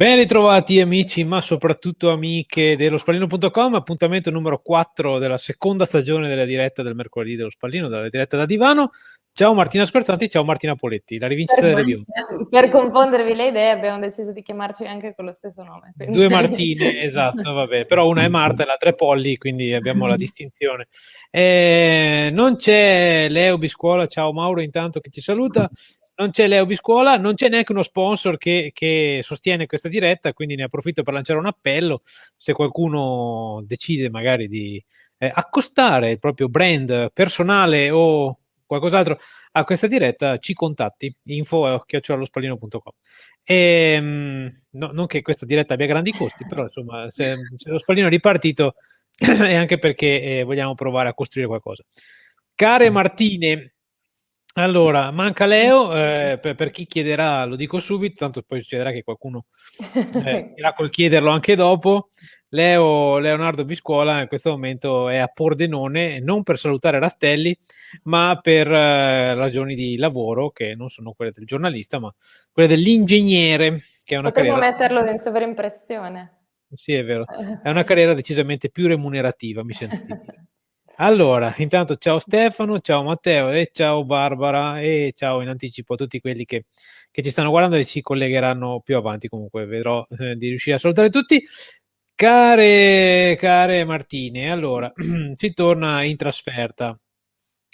Ben ritrovati amici, ma soprattutto amiche dello spallino.com, appuntamento numero 4 della seconda stagione della diretta del mercoledì dello spallino, della diretta da divano. Ciao Martina Spertanti, ciao Martina Poletti, la rivincita per, delle bionde. Per confondervi le idee abbiamo deciso di chiamarci anche con lo stesso nome. Quindi... Due Martine, esatto, vabbè, però una è Marta e l'altra è Polly, quindi abbiamo la distinzione. Eh, non c'è Leo Biscuola, ciao Mauro intanto che ci saluta, non c'è Leo Biscuola, non c'è neanche uno sponsor che, che, sostiene questa diretta, quindi ne approfitto per lanciare un appello, se qualcuno decide magari di eh, accostare il proprio brand personale o qualcos'altro a questa diretta, ci contatti, info chiocciolalospallino.com. E, ehm, no, non che questa diretta abbia grandi costi, però insomma, se, se lo spallino è ripartito è anche perché eh, vogliamo provare a costruire qualcosa. Care mm. Martine, allora, manca Leo, eh, per, per, chi chiederà lo dico subito, tanto poi succederà che qualcuno eh, irà col chiederlo anche dopo. Leo Leonardo Biscuola in questo momento è a Pordenone, non per salutare Rastelli, ma per eh, ragioni di lavoro che non sono quelle del giornalista, ma quelle dell'ingegnere, che è una Potremmo carriera... metterlo in sovraimpressione. Sì, è vero. È una carriera decisamente più remunerativa, mi sento di dire. Allora, intanto ciao Stefano, ciao Matteo e ciao Barbara e ciao in anticipo a tutti quelli che, che ci stanno guardando e si collegheranno più avanti. Comunque vedrò eh, di riuscire a salutare tutti. Care, care Martine, allora si torna in trasferta.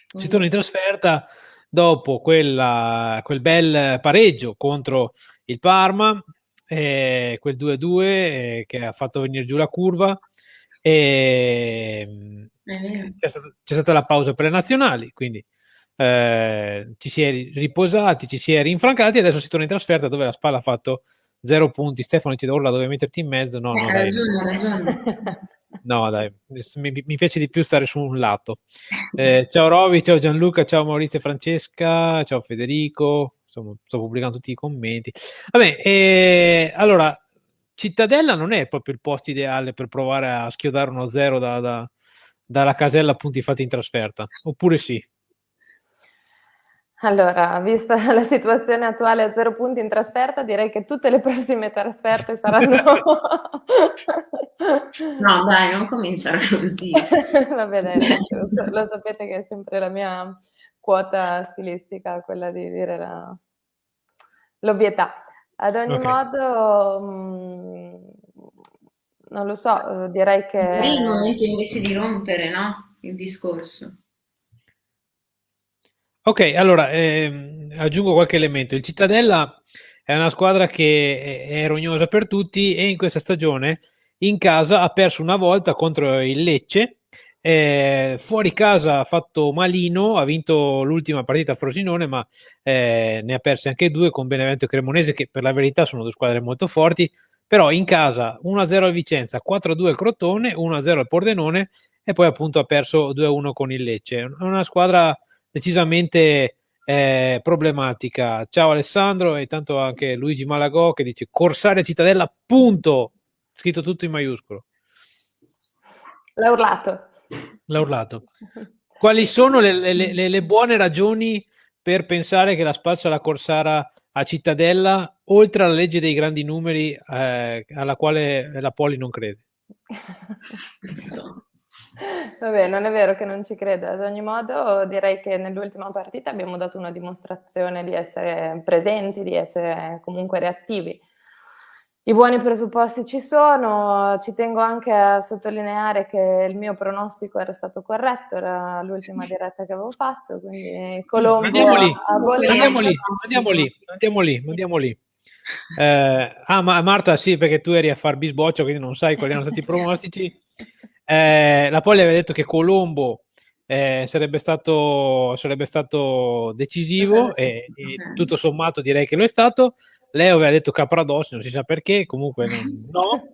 Si torna in trasferta dopo quella, quel bel pareggio contro il Parma, eh, quel 2-2 eh, che ha fatto venire giù la curva. E, c'è stata, c'è stata, la pausa per le nazionali, quindi eh, ci si è riposati, ci si è rinfrancati e adesso si torna in trasferta dove la Spalla ha fatto zero punti. Stefano ti urla dove metterti in mezzo. No, eh, no, ha ragione. No, dai, mi, mi, piace di più stare su un lato. Eh, ciao Roby, ciao Gianluca, ciao Maurizio e Francesca, ciao Federico. Insomma, sto pubblicando tutti i commenti. Vabbè, eh, allora, Cittadella non è proprio il posto ideale per provare a schiodare uno zero da, da, dalla casella punti fatti in trasferta, oppure sì? Allora, vista la situazione attuale a zero punti in trasferta, direi che tutte le prossime trasferte saranno... no, dai, non cominciare così. Va bene, lo, lo, sapete che è sempre la mia quota stilistica, quella di dire la... l'ovvietà. Ad ogni okay. modo, mh, mm, non lo so, direi che... È il momento invece di rompere, no? Il discorso. Ok, allora ehm, aggiungo qualche elemento. Il Cittadella è una squadra che è, rognosa per tutti e in questa stagione in casa ha perso una volta contro il Lecce. Eh, fuori casa ha fatto malino, ha vinto l'ultima partita a Frosinone, ma eh, ne ha perse anche due con Benevento e Cremonese, che per la verità sono due squadre molto forti. Però in casa 1-0 al Vicenza, 4-2 al Crotone, 1-0 al Pordenone e poi appunto ha perso 2-1 con il Lecce. È una squadra decisamente eh, problematica. Ciao Alessandro e tanto anche Luigi Malagò che dice Corsaria Cittadella, punto, scritto tutto in maiuscolo. L'ha urlato. L'ha urlato. Quali sono le, le, le, le, buone ragioni per pensare che la spazio alla Corsara a Cittadella, oltre alla legge dei grandi numeri eh, alla quale la Poli non crede? Vabbè, non è vero che non ci creda. Ad ogni modo, direi che nell'ultima partita abbiamo dato una dimostrazione di essere presenti, di essere comunque reattivi. I buoni presupposti ci sono, ci tengo anche a sottolineare che il mio pronostico era stato corretto, era l'ultima diretta che avevo fatto, quindi Colombo andiamo lì, andiamo lì, andiamo lì, andiamo lì, andiamo lì. Eh, ah, ma Marta, sì, perché tu eri a far bisboccio, quindi non sai quali erano stati i pronostici. Eh, la Poli aveva detto che Colombo eh, sarebbe, stato, sarebbe stato decisivo e, e, tutto sommato direi che lo è stato. Lei aveva detto Capradossi, non si sa perché, comunque no.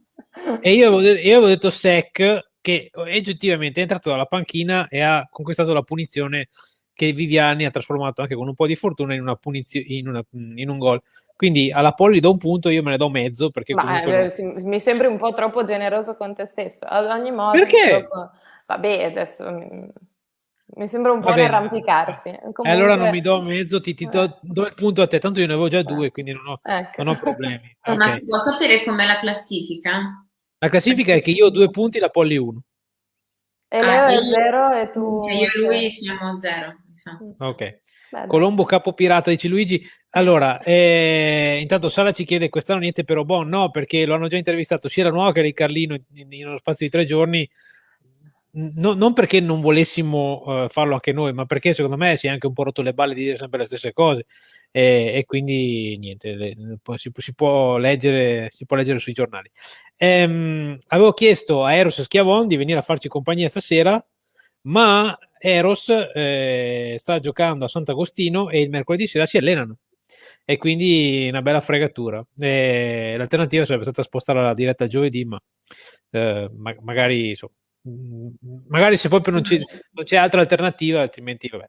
E io avevo, io avevo detto Sec che oggettivamente è entrato dalla panchina e ha conquistato la punizione che Viviani ha trasformato anche con un po' di fortuna in, una punizio- in, una, in un gol. Quindi alla Poli do un punto, io me ne do mezzo perché Ma, eh, non... mi sembri un po' troppo generoso con te stesso. Ad ogni modo, perché? Troppo... Vabbè, adesso mm, Mi sembra un po' arrampicarsi. Comunque... allora non mi do mezzo, ti, ti do, do, il punto a te, tanto io ne avevo già due, quindi non ho, ecco. non ho problemi. Okay. Ma si può sapere com'è la classifica? La classifica è che io ho due punti, la Polly uno. E ah, Leo è zero e tu... Io e lui siamo zero. Ok. Beh, Colombo capo pirata, dice Luigi. Allora, eh, intanto Sara ci chiede quest'anno niente per Obon, no, perché lo hanno già intervistato sia la nuova che Riccarlino in, in uno spazio di tre giorni no, non perché non volessimo uh, farlo anche noi, ma perché secondo me si è anche un po' rotto le balle di dire sempre le stesse cose e, e quindi niente, le, si, si, può leggere, si può leggere sui giornali. Ehm, avevo chiesto a Eros Schiavon di venire a farci compagnia stasera, ma Eros eh, sta giocando a Sant'Agostino e il mercoledì sera si allenano e quindi una bella fregatura. L'alternativa sarebbe stata spostare la diretta giovedì, ma eh, ma- magari insomma, magari se proprio non, non c'è altra alternativa, altrimenti vabbè.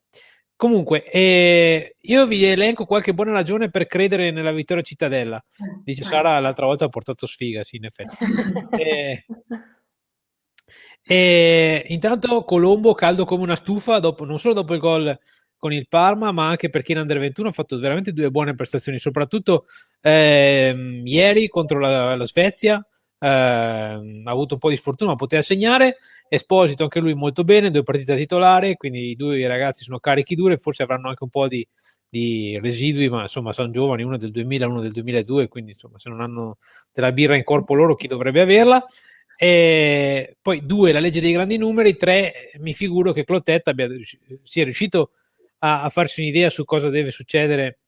Comunque, eh, io vi elenco qualche buona ragione per credere nella vittoria cittadella. Dice Sara, l'altra volta ha portato sfiga, sì, in effetti. eh, eh, intanto Colombo caldo come una stufa, dopo, non solo dopo il gol con il Parma, ma anche perché in Under 21 ha fatto veramente due buone prestazioni, soprattutto ehm, ieri contro la, la Svezia, eh, ha avuto un po' di sfortuna, ma poteva segnare. Esposito anche lui molto bene, due partite da titolare, quindi i due ragazzi sono carichi dure, forse avranno anche un po' di, di residui, ma insomma sono giovani, uno del 2000, uno del 2002, quindi insomma se non hanno della birra in corpo loro chi dovrebbe averla? E poi due, la legge dei grandi numeri, tre, mi figuro che Clotet abbia, sia riuscito a, a farsi un'idea su cosa deve succedere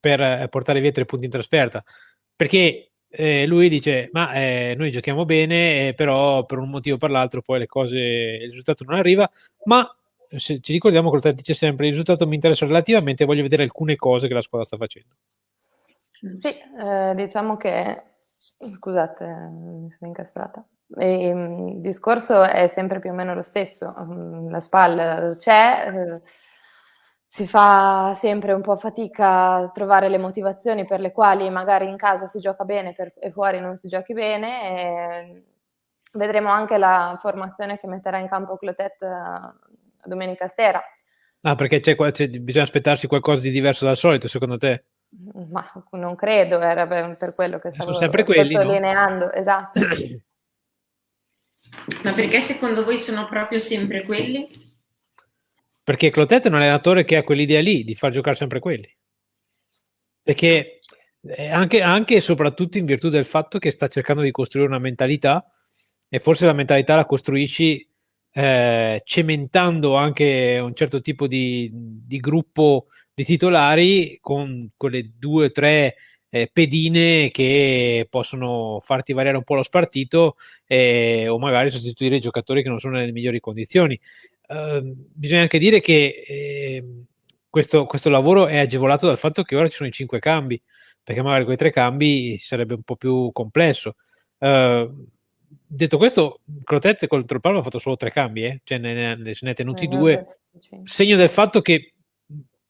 per eh, portare via tre punti in trasferta, perché eh, lui dice ma eh, noi giochiamo bene eh, però per un motivo o per l'altro poi le cose il risultato non arriva ma se ci ricordiamo che dice sempre il risultato mi interessa relativamente voglio vedere alcune cose che la squadra sta facendo sì eh, diciamo che scusate mi sono incastrata. E, mm, il discorso è sempre più o meno lo stesso mm, la spalla c'è eh, si fa sempre un po' fatica a trovare le motivazioni per le quali magari in casa si gioca bene per, e fuori non si giochi bene. vedremo anche la formazione che metterà in campo Clotet eh, domenica sera. Ah, perché c'è, c'è, bisogna aspettarsi qualcosa di diverso dal solito, secondo te? Ma non credo, era per, quello che stavo sono quelli, sottolineando. No? Esatto. Ma perché secondo voi sono proprio sempre quelli? Perché Clotet è un allenatore che ha quell'idea lì di far giocare sempre quelli. Perché anche, anche e soprattutto in virtù del fatto che sta cercando di costruire una mentalità e forse la mentalità la costruisci eh, cementando anche un certo tipo di, di, gruppo di titolari con quelle due o tre eh, pedine che possono farti variare un po' lo spartito eh, o magari sostituire i giocatori che non sono nelle migliori condizioni. Ehm, bisogna anche dire che eh, questo, questo, lavoro è agevolato dal fatto che ora ci sono i cinque cambi, perché magari con i tre cambi sarebbe un po' più complesso. Uh, detto questo, Crotet contro il Parma ha fatto solo tre cambi, eh? cioè ne, ne, se ne è tenuti eh, due, segno del fatto che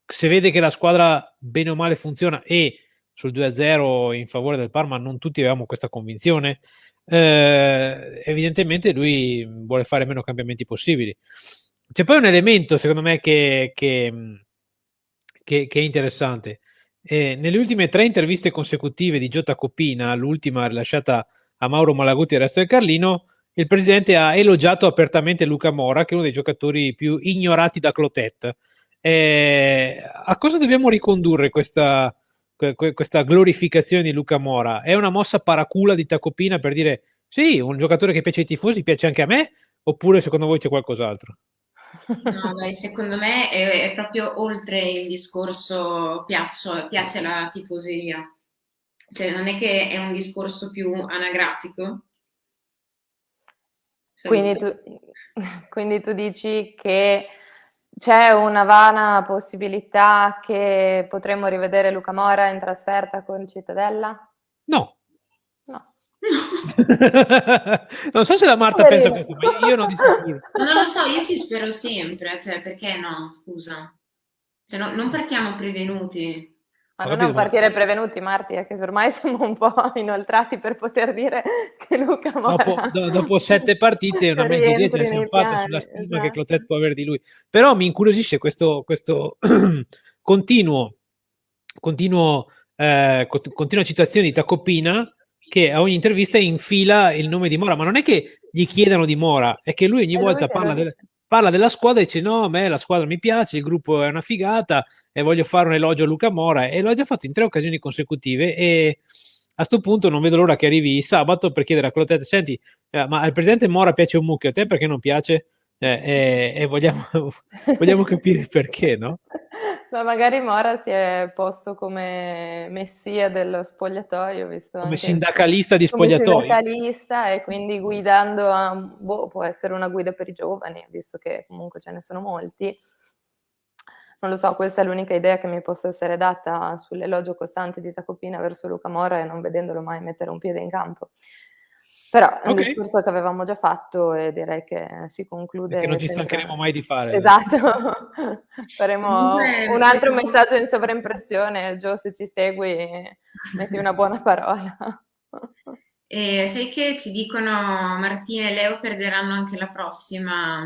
se vede che la squadra bene o male funziona e sul 2-0 in favore del Parma non tutti avevamo questa convinzione, eh, evidentemente lui vuole fare meno cambiamenti possibili. C'è poi un elemento, secondo me, che, che, che, che è interessante. Eh, nelle ultime tre interviste consecutive di Giota Copina, l'ultima rilasciata a Mauro Malaguti e il resto del Carlino, il presidente ha elogiato apertamente Luca Mora, che è uno dei giocatori più ignorati da Clotet. Eh, a cosa dobbiamo ricondurre questa, questa glorificazione di Luca Mora? È una mossa paracula di Tacopina per dire sì, un giocatore che piace ai tifosi piace anche a me? Oppure secondo voi c'è qualcos'altro? No, beh, secondo me è, è, proprio oltre il discorso piaccio, piace la tifoseria. Cioè, non è che è un discorso più anagrafico? Quindi tu, quindi tu dici che c'è una vana possibilità che potremmo rivedere Luca Mora in trasferta con Cittadella? No. No. non so se la Marta Poverino. pensa questo, ma io non. Non lo so, io ci spero sempre, cioè perché no, scusa. Cioè, no, non partiamo prevenuti. Ma non capito, partire ma... prevenuti, Marti, è che ormai siamo un po' inoltrati per poter dire che Luca Mora... Dopo, do, dopo sette partite una mezza idea ce la siamo fatta sulla stima esatto. che Clotet può avere di lui. Però mi incuriosisce questo, questo continuo, continuo, eh, continua citazione di Tacopina che a ogni intervista infila il nome di Mora, ma non è che gli chiedano di Mora, è che lui ogni è volta parla, del, parla, della squadra e dice no, a me la squadra mi piace, il gruppo è una figata e voglio fare un elogio a Luca Mora e l'ho già fatto in tre occasioni consecutive e a questo punto non vedo l'ora che arrivi sabato per chiedere a Clotet, senti, eh, ma al presidente Mora piace un mucchio, a te perché non piace? Eh, e, e vogliamo, vogliamo capire perché, no? Ma magari Mora si è posto come messia dello spogliatoio, visto come sindacalista di spogliatoio. Sindacalista e quindi guidando a, boh, può essere una guida per i giovani, visto che comunque ce ne sono molti. Non lo so, questa è l'unica idea che mi possa essere data sull'elogio costante di Tacopina verso Luca Mora e non vedendolo mai mettere un piede in campo. Però è un discorso che avevamo già fatto e direi che si conclude. E che non ci stancheremo mai di fare. Esatto. Faremo Comunque, un altro messaggio in sovraimpressione. Gio, se ci segui, metti una buona parola. E sai che ci dicono Martina e Leo perderanno anche la prossima,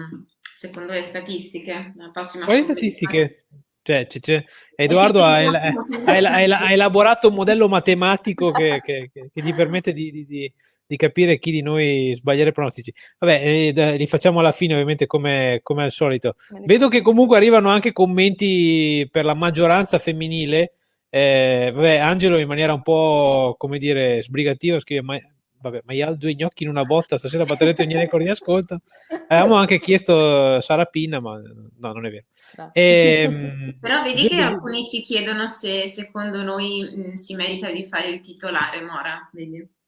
secondo le statistiche? La prossima Quali statistiche? Cioè, c'è, c'è. Edoardo ha, ha, ha, elaborato un modello matematico che, che, che gli permette di, di, di di capire chi di noi sbagliare i pronostici. Vabbè, eh, li facciamo alla fine, ovviamente, come, come al solito. Vedo che comunque arrivano anche commenti per la maggioranza femminile. Eh, vabbè, Angelo in maniera un po', come dire, sbrigativa scrive, ma, vabbè, ma io ho due gnocchi in una botta, stasera batterete ogni record di ascolto. Avevamo anche chiesto Sara Pinna, ma no, non è vero. E, ehm, Però vedi che alcuni ci chiedono se secondo noi mh, si merita di fare il titolare, Mora, vedi?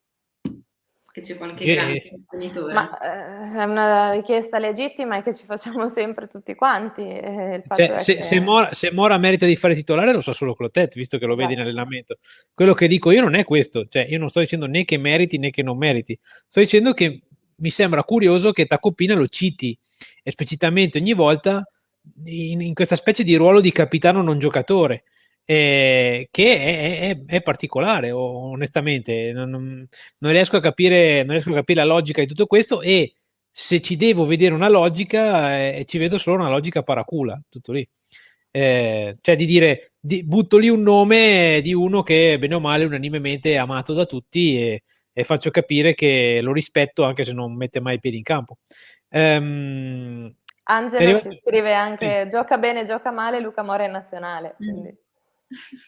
Che c'è qualche grande sostenitore. Ma eh, è una richiesta legittima e che ci facciamo sempre tutti quanti. Eh, cioè, se, che... se, Mora, se, Mora, merita di fare titolare lo sa solo Clotet, visto che lo vedi esatto. in allenamento. Quello che dico io non è questo, cioè io non sto dicendo né che meriti né che non meriti, sto dicendo che mi sembra curioso che Tacopina lo citi esplicitamente ogni volta in, in questa specie di ruolo di capitano non giocatore eh, che è, è, è, particolare, onestamente. Non, non, riesco capire, non, riesco a capire, la logica di tutto questo e se ci devo vedere una logica, eh, ci vedo solo una logica paracula, tutto lì. Eh, cioè di dire, di, butto lì un nome di uno che bene o male unanimemente è amato da tutti e, e faccio capire che lo rispetto anche se non mette mai i piedi in campo. Um, Angelo ci scrive anche gioca bene, gioca male, Luca Mora è nazionale. Quindi.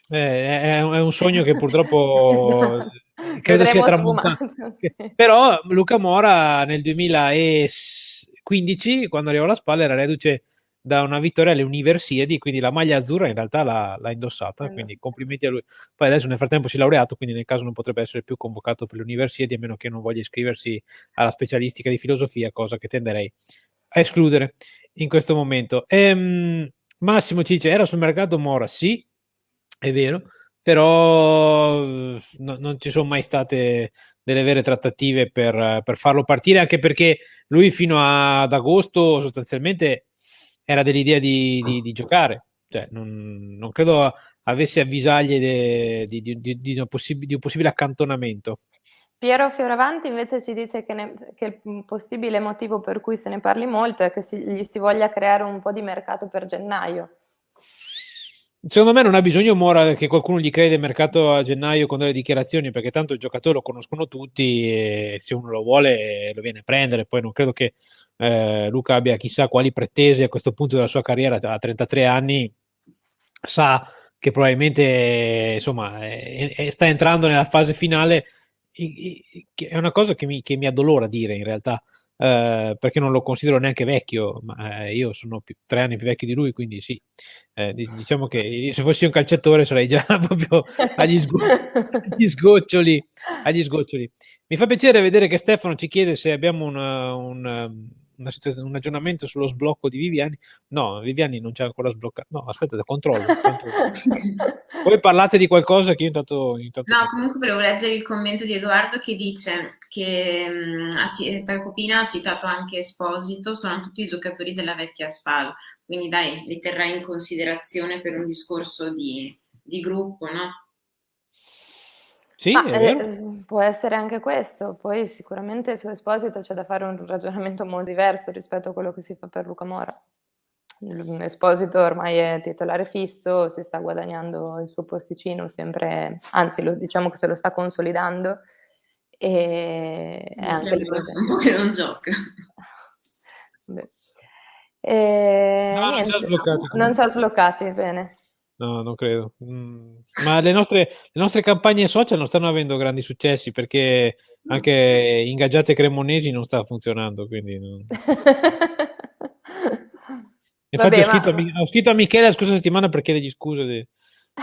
Eh, è, un sogno che purtroppo credo sia tramontato. Sì. Però Luca Mora nel 2015, quando arrivò alla spalla, era reduce da una vittoria alle Universiadi, quindi la maglia azzurra in realtà l'ha, indossata, quindi complimenti a lui. Poi adesso nel frattempo si è laureato, quindi nel caso non potrebbe essere più convocato per le Universiadi, a meno che non voglia iscriversi alla specialistica di filosofia, cosa che tenderei a escludere in questo momento. Ehm, Massimo ci dice, era sul mercato Mora? Sì, è vero, però no, non ci sono mai state delle vere trattative per, per, farlo partire, anche perché lui fino ad agosto sostanzialmente era dell'idea di, di, di giocare, cioè, non, non, credo avesse avvisaglie de, di, di, un possibile accantonamento. Piero Fioravanti invece ci dice che, ne, che, il possibile motivo per cui se ne parli molto è che si, gli si voglia creare un po' di mercato per gennaio. Secondo me non ha bisogno Mora che qualcuno gli crei del mercato a gennaio con delle dichiarazioni, perché tanto il giocatore lo conoscono tutti e se uno lo vuole lo viene a prendere. Poi non credo che eh, Luca abbia chissà quali pretese a questo punto della sua carriera, a 33 anni sa che probabilmente insomma è, è, sta entrando nella fase finale. È una cosa che mi, che mi addolora dire in realtà eh, perché non lo considero neanche vecchio, ma eh, io sono più, tre anni più vecchio di lui, quindi sì, eh, diciamo che se fossi un calciatore sarei già proprio agli, sgo- agli, sgoccioli, agli sgoccioli. Mi fa piacere vedere che Stefano ci chiede se abbiamo una, una un aggiornamento sullo sblocco di Viviani. No, Viviani non c'è ancora sbloccato. No, aspetta, controllo. Poi parlate di qualcosa che io intanto, intanto... No, comunque volevo leggere il commento di Edoardo che dice che mh, Tacopina ha citato anche Esposito, sono tutti giocatori della vecchia SPAL, quindi dai, li terrai in considerazione per un discorso di di gruppo, no? Sì, Ma, è vero. eh, può essere anche questo, poi sicuramente su Esposito c'è da fare un ragionamento molto diverso rispetto a quello che si fa per Luca Mora. Esposito ormai è titolare fisso, si sta guadagnando il suo posticino sempre, anzi lo, diciamo che se lo sta consolidando e è anche. Un po' che non gioca. E, no, niente, non ci ha sbloccati. Non ci ha sbloccati, bene. No, non credo. Mm. Ma le nostre, le nostre, campagne social non stanno avendo grandi successi perché anche ingaggiate cremonesi non sta funzionando. Quindi non... Infatti, Vabbè, ho, scritto ma... a, ho, scritto a, Michele la scorsa settimana per chiedergli scuse di,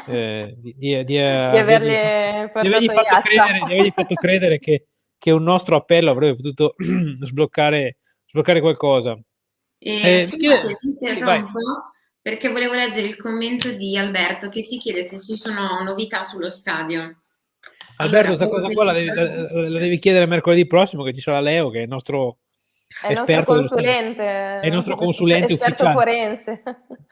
eh, di, di, di, avergli, di avergli fatto, credere, avergli fatto credere che, che, un nostro appello avrebbe potuto sbloccare, sbloccare qualcosa. E, eh, scusate, interrompo perché volevo leggere il commento di Alberto che ci chiede se ci sono novità sullo stadio. Alberto, questa cosa qua la devi, la, la devi, chiedere mercoledì prossimo che ci sarà Leo che è il nostro è il nostro consulente. È il nostro consulente esperto ufficiale. forense.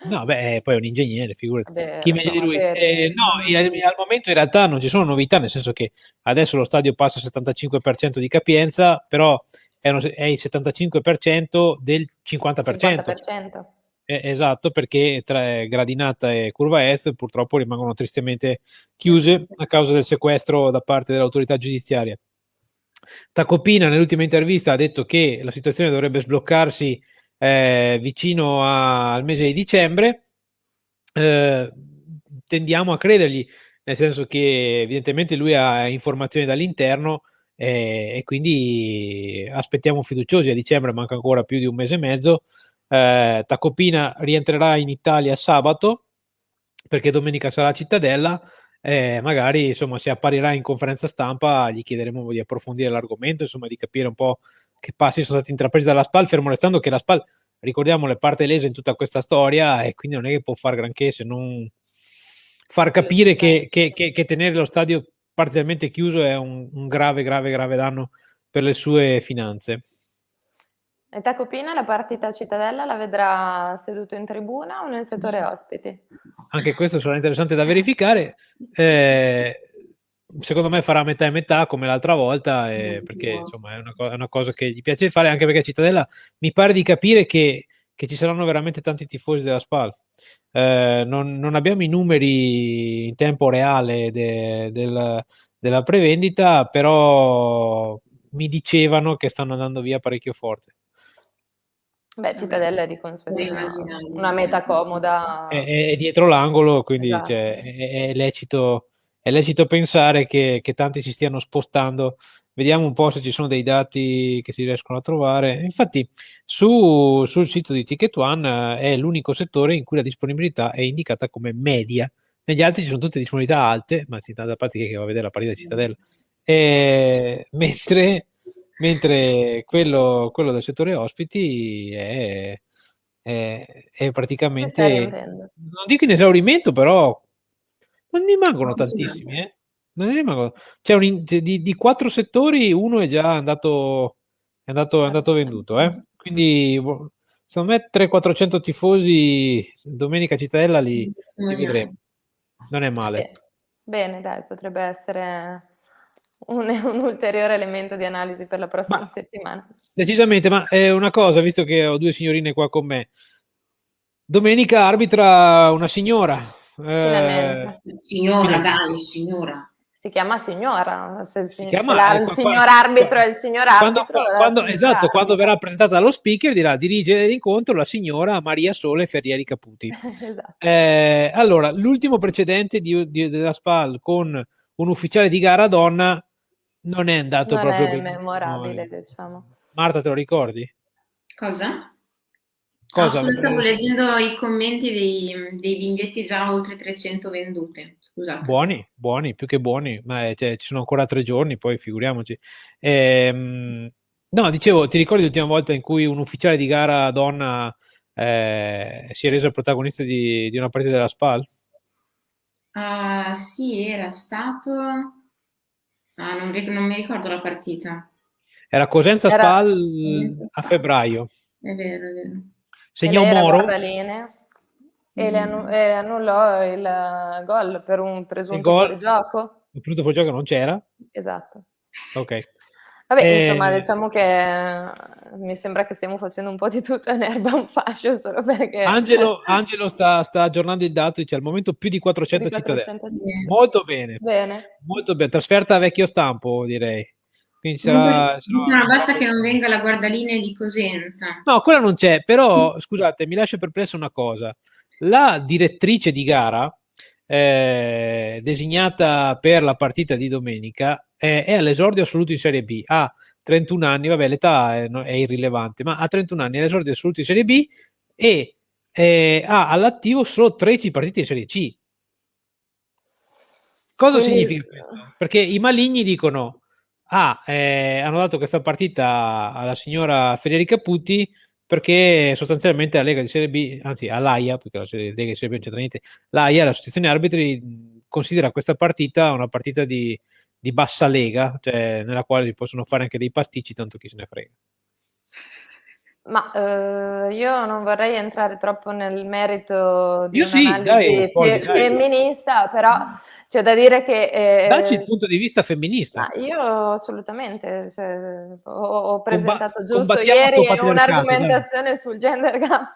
No, beh, poi è un ingegnere, figurati. Vabbè, Chi meglio di lui? Eh, no, al momento in realtà non ci sono novità, nel senso che adesso lo stadio passa al 75% di capienza, però è, uno, è il 75% del 50%. 50%. Eh, esatto, perché tra Gradinata e Curva Est purtroppo rimangono tristemente chiuse a causa del sequestro da parte dell'autorità giudiziaria. Tacopina nell'ultima intervista ha detto che la situazione dovrebbe sbloccarsi eh, vicino a, al mese di dicembre. Eh, tendiamo a credergli, nel senso che evidentemente lui ha informazioni dall'interno eh, e quindi aspettiamo fiduciosi. A dicembre manca ancora più di un mese e mezzo. Eh, Tacopina rientrerà in Italia sabato perché domenica sarà a Cittadella eh, magari insomma se apparirà in conferenza stampa gli chiederemo di approfondire l'argomento, insomma di capire un po' che passi sono stati intrapresi dalla SPAL, fermo restando che la SPAL, ricordiamo, le parte lese in tutta questa storia e quindi non è che può fare granché se non far capire che, che, che, che tenere lo stadio parzialmente chiuso è un, un grave, grave, grave danno per le sue finanze. E Tacopina la partita a Cittadella la vedrà seduto in tribuna o nel settore ospiti? Anche questo sarà interessante da verificare. Eh, secondo me farà metà e metà come l'altra volta, eh, perché insomma è una, co- è una, cosa che gli piace fare, anche perché Cittadella mi pare di capire che, che ci saranno veramente tanti tifosi della SPAL. Eh, non, non, abbiamo i numeri in tempo reale de, del, della prevendita, però mi dicevano che stanno andando via parecchio forte. Beh, Cittadella è di consueto una meta comoda. È, è dietro l'angolo, quindi esatto. cioè, è, è, lecito, è, lecito, pensare che, che, tanti si stiano spostando. Vediamo un po' se ci sono dei dati che si riescono a trovare. Infatti, su, sul sito di Ticket One eh, è l'unico settore in cui la disponibilità è indicata come media. Negli altri ci sono tutte disponibilità alte, ma si da parte che va a vedere la partita di Cittadella. E, mentre mentre quello, quello del settore ospiti è, è, è praticamente, non dico in esaurimento, però non ne rimangono tantissimi. Eh? Non ne rimangono. Un, di, di, quattro settori, uno è già andato, è andato, è andato venduto. Eh? Quindi, secondo me, 300-400 tifosi domenica Cittadella li, li vedremo. Non è male. Bene, dai, potrebbe essere un, un, ulteriore elemento di analisi per la prossima ma, settimana. Decisamente, ma è una cosa, visto che ho due signorine qua con me. Domenica arbitra una signora. Eh, signora, dai, signora. Si chiama signora, se il, si chiama, se ecco, il signor quando, arbitro è il signor arbitro. Quando, quando, esatto, quando verrà presentata dallo speaker dirà dirige l'incontro la signora Maria Sole Ferrieri Caputi. esatto. eh, allora, l'ultimo precedente di, di, della SPAL con un ufficiale di gara donna non è andato non proprio è memorabile, diciamo. Marta, te lo ricordi? Cosa? Cosa? No, stavo leggendo i commenti dei, dei, biglietti già oltre 300 vendute. Scusate. Buoni, buoni, più che buoni, ma è, cioè, ci sono ancora tre giorni, poi figuriamoci. Ehm, no, dicevo, ti ricordi l'ultima volta in cui un ufficiale di gara donna eh, si è reso protagonista di, di una partita della SPAL? Uh, sì, era stato Ah, non, non mi ricordo la partita. Era Cosenza Era... Spal a febbraio. È vero, è vero. Segnò Moro. E, le annu- e annullò il gol per un presunto fuorigioco. Il presunto fuorigioco non c'era? Esatto. Ok. Vabbè, eh, insomma, diciamo che eh, mi sembra che stiamo facendo un po' di tutto in erba un fascio solo perché... Angelo, Angelo sta, sta, aggiornando il dato, dice al momento più di 400, di 400 cittadini. Molto bene. bene. Molto bene, trasferta a vecchio stampo direi. Quindi sarà, sarà... No, basta che non venga la guardalinea di Cosenza. No, quella non c'è, però scusate, mi lascia perplesso una cosa. La direttrice di gara, eh, designata per la partita di domenica, eh, è all'esordio assoluto in Serie B. Ha 31 anni, vabbè, l'età è, è irrilevante, ma ha 31 anni, è all'esordio assoluto in Serie B e eh, ha all'attivo solo 13 partite in Serie C. Cosa Quindi... significa questo? Perché i maligni dicono ah, eh, hanno dato questa partita alla signora Federica Putti perché sostanzialmente la Lega di Serie B, anzi all'AIA, perché la Lega di Serie B non c'entra niente, l'AIA, l'associazione arbitri, considera questa partita una partita di, di bassa lega, cioè nella quale si possono fare anche dei pasticci, tanto chi se ne frega. Ma eh, io non vorrei entrare troppo nel merito di io sì, dai, poi, femminista, dai. però c'è da dire che... Eh, Dacci il punto di vista femminista. io assolutamente, cioè, ho, ho, presentato Comba- giusto ieri un'argomentazione dai. sul gender gap.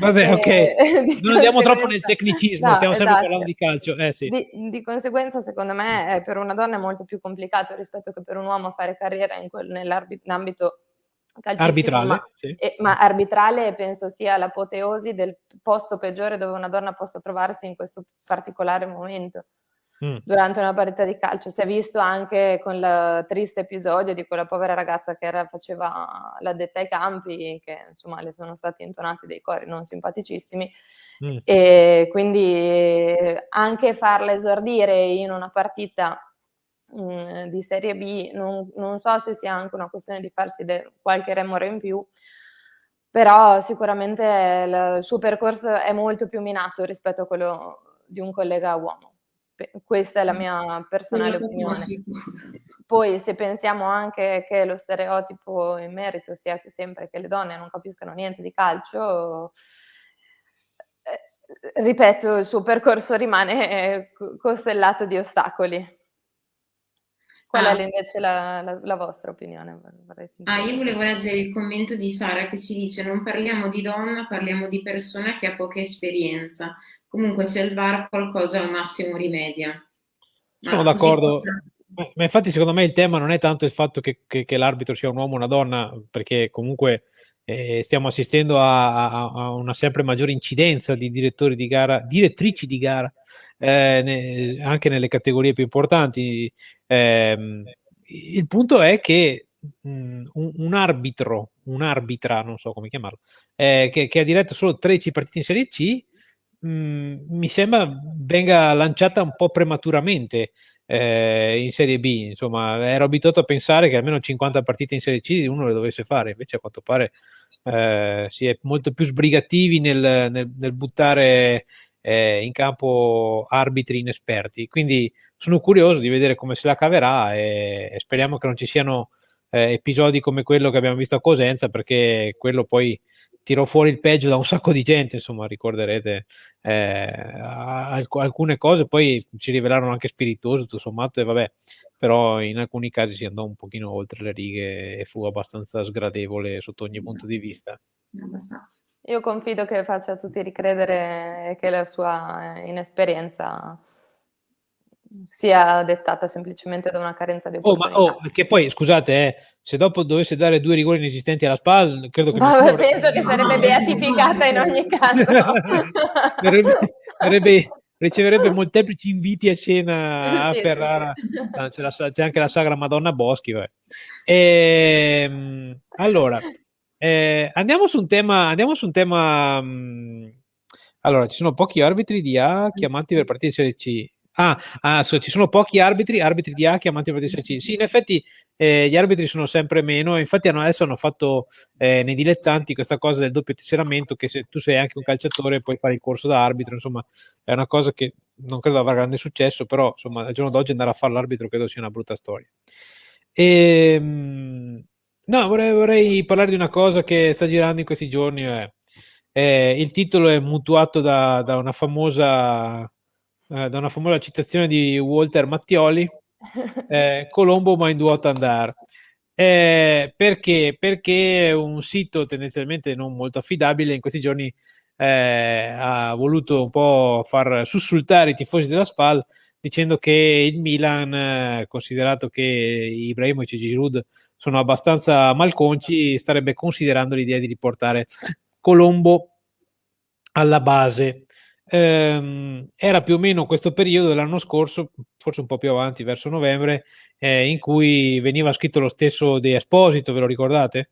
Vabbè, ok, non andiamo troppo nel tecnicismo, no, stiamo sempre esatto. parlando di calcio. Eh, sì. di, di, conseguenza, secondo me, per una donna è molto più complicato rispetto che per un uomo fare carriera nell'ambito arbitrale, ma, sì. eh, ma arbitrale penso sia l'apoteosi del posto peggiore dove una donna possa trovarsi in questo particolare momento. Mm. Durante una partita di calcio si è visto anche con il triste episodio di quella povera ragazza che era, faceva l'addetta ai campi, che insomma le sono stati intonati dei cori non simpaticissimi, mm. e quindi anche farla esordire in una partita mh, di Serie B, non, non, so se sia anche una questione di farsi de- qualche remore in più, però sicuramente il suo percorso è molto più minato rispetto a quello di un collega uomo. Questa è la mia personale opinione. Poi se pensiamo anche che lo stereotipo in merito sia che sempre che le donne non capiscano niente di calcio, eh, ripeto, il suo percorso rimane costellato di ostacoli. Qual ah, è invece la, la, la, vostra opinione? Ah, io volevo leggere il commento di Sara che ci dice non parliamo di donna, parliamo di persona che ha poca esperienza. Comunque c'è il VAR, qualcosa al massimo rimedia. Sono Ma d'accordo. Così... Ma infatti secondo me il tema non è tanto il fatto che, che, che l'arbitro sia un uomo o una donna, perché comunque eh, stiamo assistendo a, a, a, una sempre maggiore incidenza di direttori di gara, direttrici di gara eh, ne, anche nelle categorie più importanti. Eh, il punto è che mh, mm, un, un, arbitro, un arbitra, non so come chiamarlo, eh, che, che, ha diretto solo 13 partite in Serie C, mh, mm, mi sembra venga lanciata un po' prematuramente. Eh, in Serie B, insomma, ero abituato a pensare che almeno 50 partite in Serie C uno le dovesse fare, invece a quanto pare eh, si è molto più sbrigativi nel, nel, nel buttare eh, in campo arbitri inesperti. Quindi sono curioso di vedere come se la caverà e, e speriamo che non ci siano eh, episodi come quello che abbiamo visto a Cosenza, perché quello poi tirò fuori il peggio da un sacco di gente, insomma, ricorderete eh, alc- alcune cose, poi si rivelarono anche spiritose, tutto sommato, e vabbè, però in alcuni casi si andò un pochino oltre le righe e fu abbastanza sgradevole sotto ogni punto di vista. Abbastanza. Io confido che faccia tutti ricredere che la sua inesperienza sia dettata semplicemente da una carenza di opportunità. Oh, ma oh, che poi, scusate, eh, se dopo dovesse dare due rigori inesistenti alla SPAL, credo che... No, penso che sarebbe beatificata in ogni caso. verrebbe, verrebbe, riceverebbe molteplici inviti a cena a sì, Ferrara. Sì, sì. Ah, c'è, la, c'è, anche la sagra Madonna Boschi. E, ehm, allora, eh, andiamo su un tema, andiamo su un tema mh, mm, allora, ci sono pochi arbitri di A chiamati per partire di Serie C. Ah, ah ci sono pochi arbitri, arbitri di A chiamati per partire di Serie C. Sì, in effetti eh, gli arbitri sono sempre meno, infatti hanno, adesso hanno fatto eh, nei dilettanti questa cosa del doppio tesseramento che se tu sei anche un calciatore puoi fare il corso da arbitro, insomma è una cosa che non credo avrà grande successo, però insomma al giorno d'oggi andare a fare l'arbitro credo sia una brutta storia. Ehm, mh, No, vorrei, vorrei, parlare di una cosa che sta girando in questi giorni. Eh. Eh, il titolo è mutuato da, da, una famosa, eh, da una famosa citazione di Walter Mattioli, eh, Colombo ma in duota andare. Eh, perché? Perché un sito tendenzialmente non molto affidabile in questi giorni eh, ha voluto un po' far sussultare i tifosi della SPAL dicendo che il Milan, considerato che Ibrahimovic e Giroud sono abbastanza malconci, starebbe considerando l'idea di riportare Colombo alla base. Ehm, era più o meno questo periodo dell'anno scorso, forse un po' più avanti, verso novembre, eh, in cui veniva scritto lo stesso di Esposito, ve lo ricordate?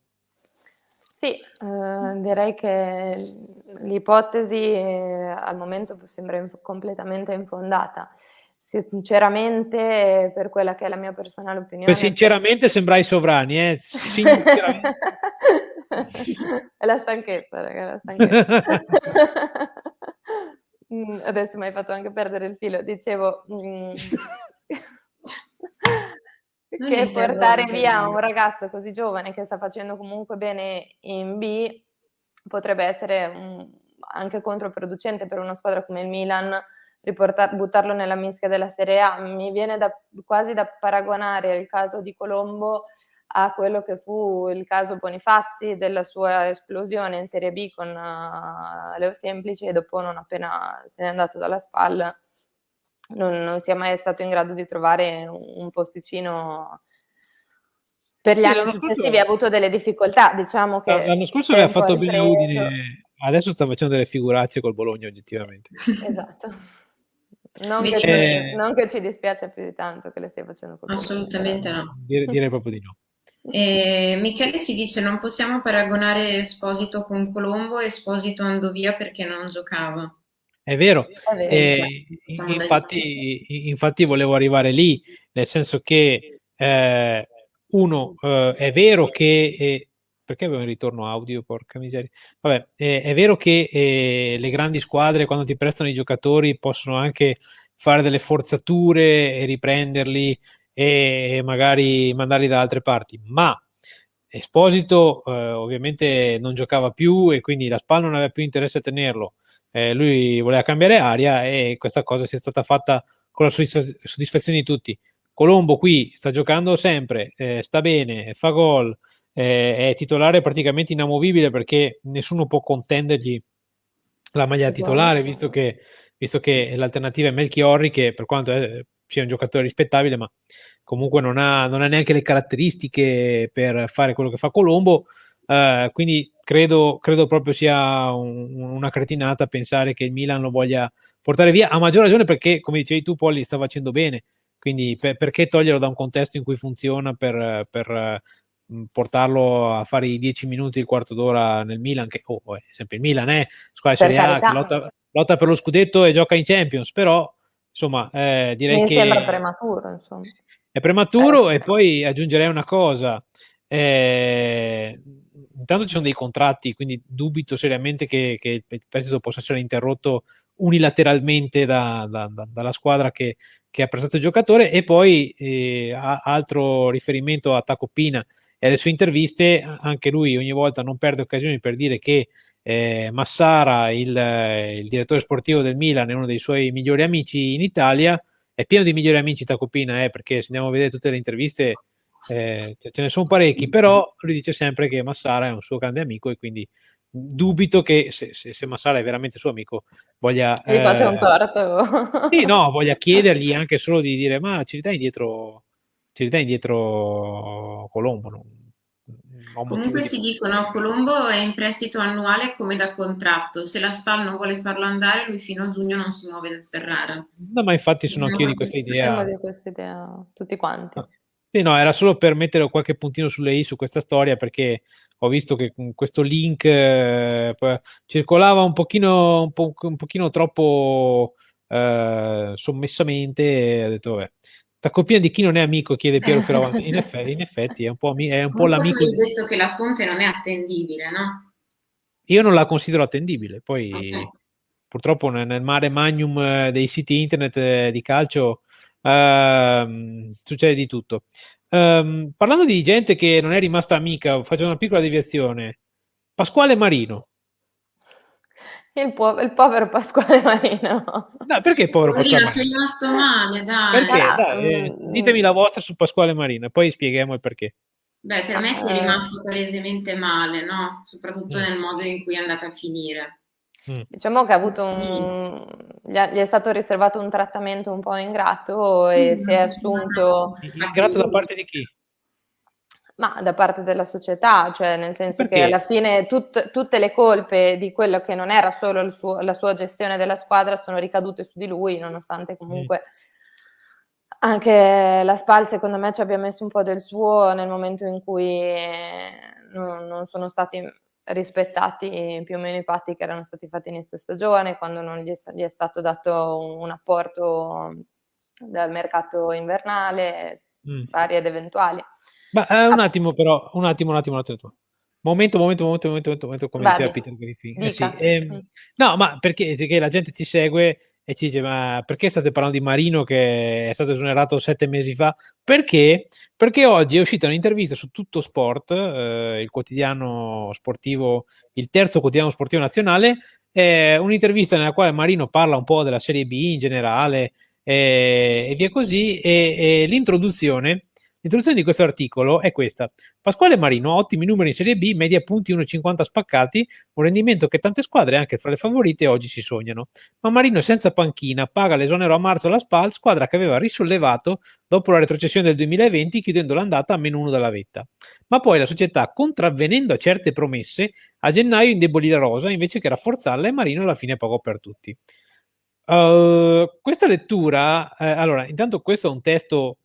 Sì, eh, direi che l'ipotesi eh, al momento sembra inf- completamente infondata. Sinceramente, per quella che è la mia personale opinione... Beh, sinceramente sembrai sovrani, eh? Sinceramente. è la stanchezza, raga, la stanchezza. Mm, adesso mi hai fatto anche perdere il filo. Dicevo mm, che portare via un ragazzo così giovane che sta facendo comunque bene in B potrebbe essere um, anche controproducente per una squadra come il Milan buttarlo nella mischia della Serie A. Mi viene da, quasi da paragonare il caso di Colombo a quello che fu il caso Bonifazzi della sua esplosione in Serie B con uh, Leo Semplici e dopo non appena se n'è andato dalla spalla non, non sia mai stato in grado di trovare un, un posticino per gli sì, anni successivi ha avuto delle difficoltà diciamo che l'anno scorso aveva fatto bene Udine adesso sta facendo delle figuracce col Bologna oggettivamente. Esatto non che, eh, non che, ci dispiace più di tanto che le stia facendo col assolutamente no. Direi, direi proprio di no. E Michele si dice non possiamo paragonare Esposito con Colombo e Esposito andò via perché non giocava. È vero, È vero. Eh, infatti, infatti, volevo arrivare lì, nel senso che eh, uno eh, è vero che eh, perché avevo un ritorno audio, porca miseria. Vabbè, eh, è vero che eh, le grandi squadre quando ti prestano i giocatori possono anche fare delle forzature e riprenderli e magari mandarli da altre parti, ma Esposito eh, ovviamente non giocava più e quindi la SPAL non aveva più interesse a tenerlo, eh, lui voleva cambiare aria e questa cosa sia stata fatta con la soddisfazione di tutti. Colombo qui sta giocando sempre, eh, sta bene, fa gol, eh, è titolare praticamente inamovibile perché nessuno può contendergli la maglia esatto. titolare, visto che, visto che l'alternativa è Melchiorri, che per quanto è, sia un giocatore rispettabile, ma comunque non ha, non ha neanche le caratteristiche per fare quello che fa Colombo. Uh, quindi credo, credo, proprio sia un, una cretinata pensare che il Milan lo voglia portare via, a maggior ragione perché, come dicevi tu, Polli sta facendo bene. Quindi per, perché toglierlo da un contesto in cui funziona per, per portarlo a fare i dieci minuti, il quarto d'ora nel Milan, che oh, è sempre il Milan, eh, squadra Serie A, che lotta, lotta, per lo scudetto e gioca in Champions, però insomma eh, direi Mi che... sembra prematuro, insomma. È prematuro eh. e poi aggiungerei una cosa. Eh, intanto ci sono dei contratti, quindi dubito seriamente che, che il prestito possa essere interrotto unilateralmente da, da, da, dalla squadra che, che, ha prestato il giocatore e poi eh, altro riferimento a Tacopina e alle sue interviste anche lui ogni volta non perde occasioni per dire che eh, Massara, il, il, direttore sportivo del Milan, è uno dei suoi migliori amici in Italia è pieno di migliori amici Tacopina, eh, perché se andiamo a vedere tutte le interviste eh, ce ne sono parecchi, però lui dice sempre che Massara è un suo grande amico e quindi dubito che se, se, se Massara è veramente suo amico voglia... Gli eh, un torto. sì, no, voglia chiedergli anche solo di dire ma ci ridai indietro, ci ridai indietro Colombo, no? Comunque si dicono Colombo è in prestito annuale come da contratto, se la SPAL non vuole farlo andare lui fino a giugno non si muove da Ferrara. No, ma infatti sono anch'io di questa idea. di questa idea tutti quanti. No. Sì, no, era solo per mettere qualche puntino sulle i su questa storia perché ho visto che questo link eh, circolava un pochino, un, po', un pochino troppo eh, sommessamente e ho detto vabbè la coppia di chi non è amico chiede Piero Fioravanti. In effetti, in effetti è un po', è un po l'amico. Hai detto che la fonte non è attendibile, no? Io non la considero attendibile, poi okay. purtroppo nel mare magnum eh, dei siti internet eh, di calcio uh, succede di tutto. Um, parlando di gente che non è rimasta amica, faccio una piccola deviazione. Pasquale Marino. Il, po- il, povero Pasquale Marino. No, perché povero Poverino, Pasquale Marino? rimasto male, dai. Perché? Dai, eh, mm, ditemi la vostra su Pasquale Marino, poi spieghiamo il perché. Beh, per me ci è rimasto palesemente male, no? Soprattutto mm. nel modo in cui è andata a finire. Mm. Diciamo che ha avuto un... gli, è stato riservato un trattamento un po' ingrato e si è assunto... Ingrato da parte di chi? Ma da parte della società, cioè nel senso Perché? che alla fine tut, tutte le colpe di quello che non era solo suo, la sua gestione della squadra sono ricadute su di lui, nonostante comunque anche la SPAL secondo me ci abbia messo un po' del suo nel momento in cui non, non sono stati rispettati più o meno i patti che erano stati fatti inizio stagione, quando non gli è, gli è stato dato un apporto dal mercato invernale, mm. vari ed eventuali. Ma eh, un attimo però, un attimo, un attimo, un attimo. Momento, momento, momento, momento, momento, momento come diceva Peter Griffin. Eh sì, ehm, no, ma perché, perché la gente ti segue e ci dice ma perché state parlando di Marino che è stato esonerato sette mesi fa? Perché? Perché oggi è uscita un'intervista su Tutto Sport, eh, il quotidiano sportivo, il terzo quotidiano sportivo nazionale, eh, un'intervista nella quale Marino parla un po' della Serie B in generale eh, e via così e, e l'introduzione L'introduzione di questo articolo è questa. Pasquale Marino ha ottimi numeri in Serie B, media punti 1,50 spaccati, un rendimento che tante squadre, anche fra le favorite, oggi si sognano. Ma Marino è senza panchina, paga l'esonero a marzo alla SPAL, squadra che aveva risollevato dopo la retrocessione del 2020, chiudendo l'andata a meno uno dalla vetta. Ma poi la società, contravvenendo a certe promesse, a gennaio indebolì la rosa invece che rafforzarla e Marino alla fine pagò per tutti. Uh, questa lettura, eh, allora, intanto questo è un testo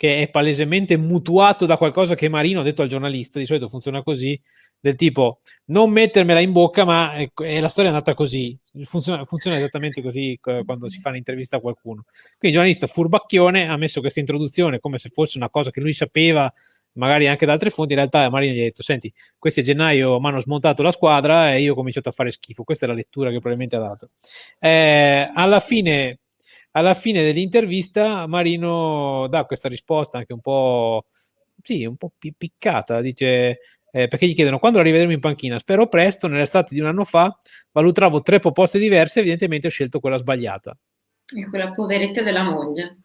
che è palesemente mutuato da qualcosa che Marino ha detto al giornalista, di solito funziona così, del tipo non mettermela in bocca, ma è, è la storia è andata così, funziona, funziona, esattamente così quando si fa un'intervista a qualcuno. Quindi il giornalista furbacchione ha messo questa introduzione come se fosse una cosa che lui sapeva magari anche da altre fonti, in realtà Marino gli ha detto, senti, questi a gennaio mi hanno smontato la squadra e io ho cominciato a fare schifo, questa è la lettura che probabilmente ha dato. Eh, alla fine alla fine dell'intervista Marino dà questa risposta anche un po', sì, un po' piccata, dice eh, perché gli chiedono quando la rivedremo in panchina, spero presto, nell'estate di un anno fa valutavo tre proposte diverse, evidentemente ho scelto quella sbagliata. E quella poveretta della moglie.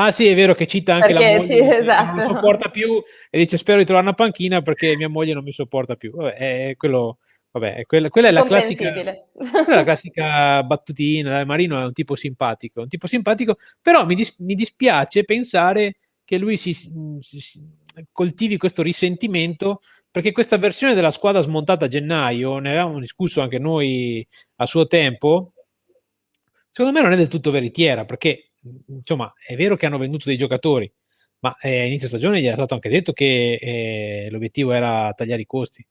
Ah sì, è vero che cita anche perché, la moglie, sì, esatto. non sopporta più e dice spero di trovare una panchina perché mia moglie non mi sopporta più. Vabbè, è quello, Vabbè, quella, quella, è la classica, quella è la classica battutina. Marino è un tipo simpatico, un tipo simpatico, però mi, dis, mi dispiace pensare che lui si, si, si, coltivi questo risentimento perché questa versione della squadra smontata a gennaio, ne avevamo discusso anche noi a suo tempo, secondo me non è del tutto veritiera perché insomma è vero che hanno venduto dei giocatori, ma eh, a inizio stagione gli era stato anche detto che eh, l'obiettivo era tagliare i costi.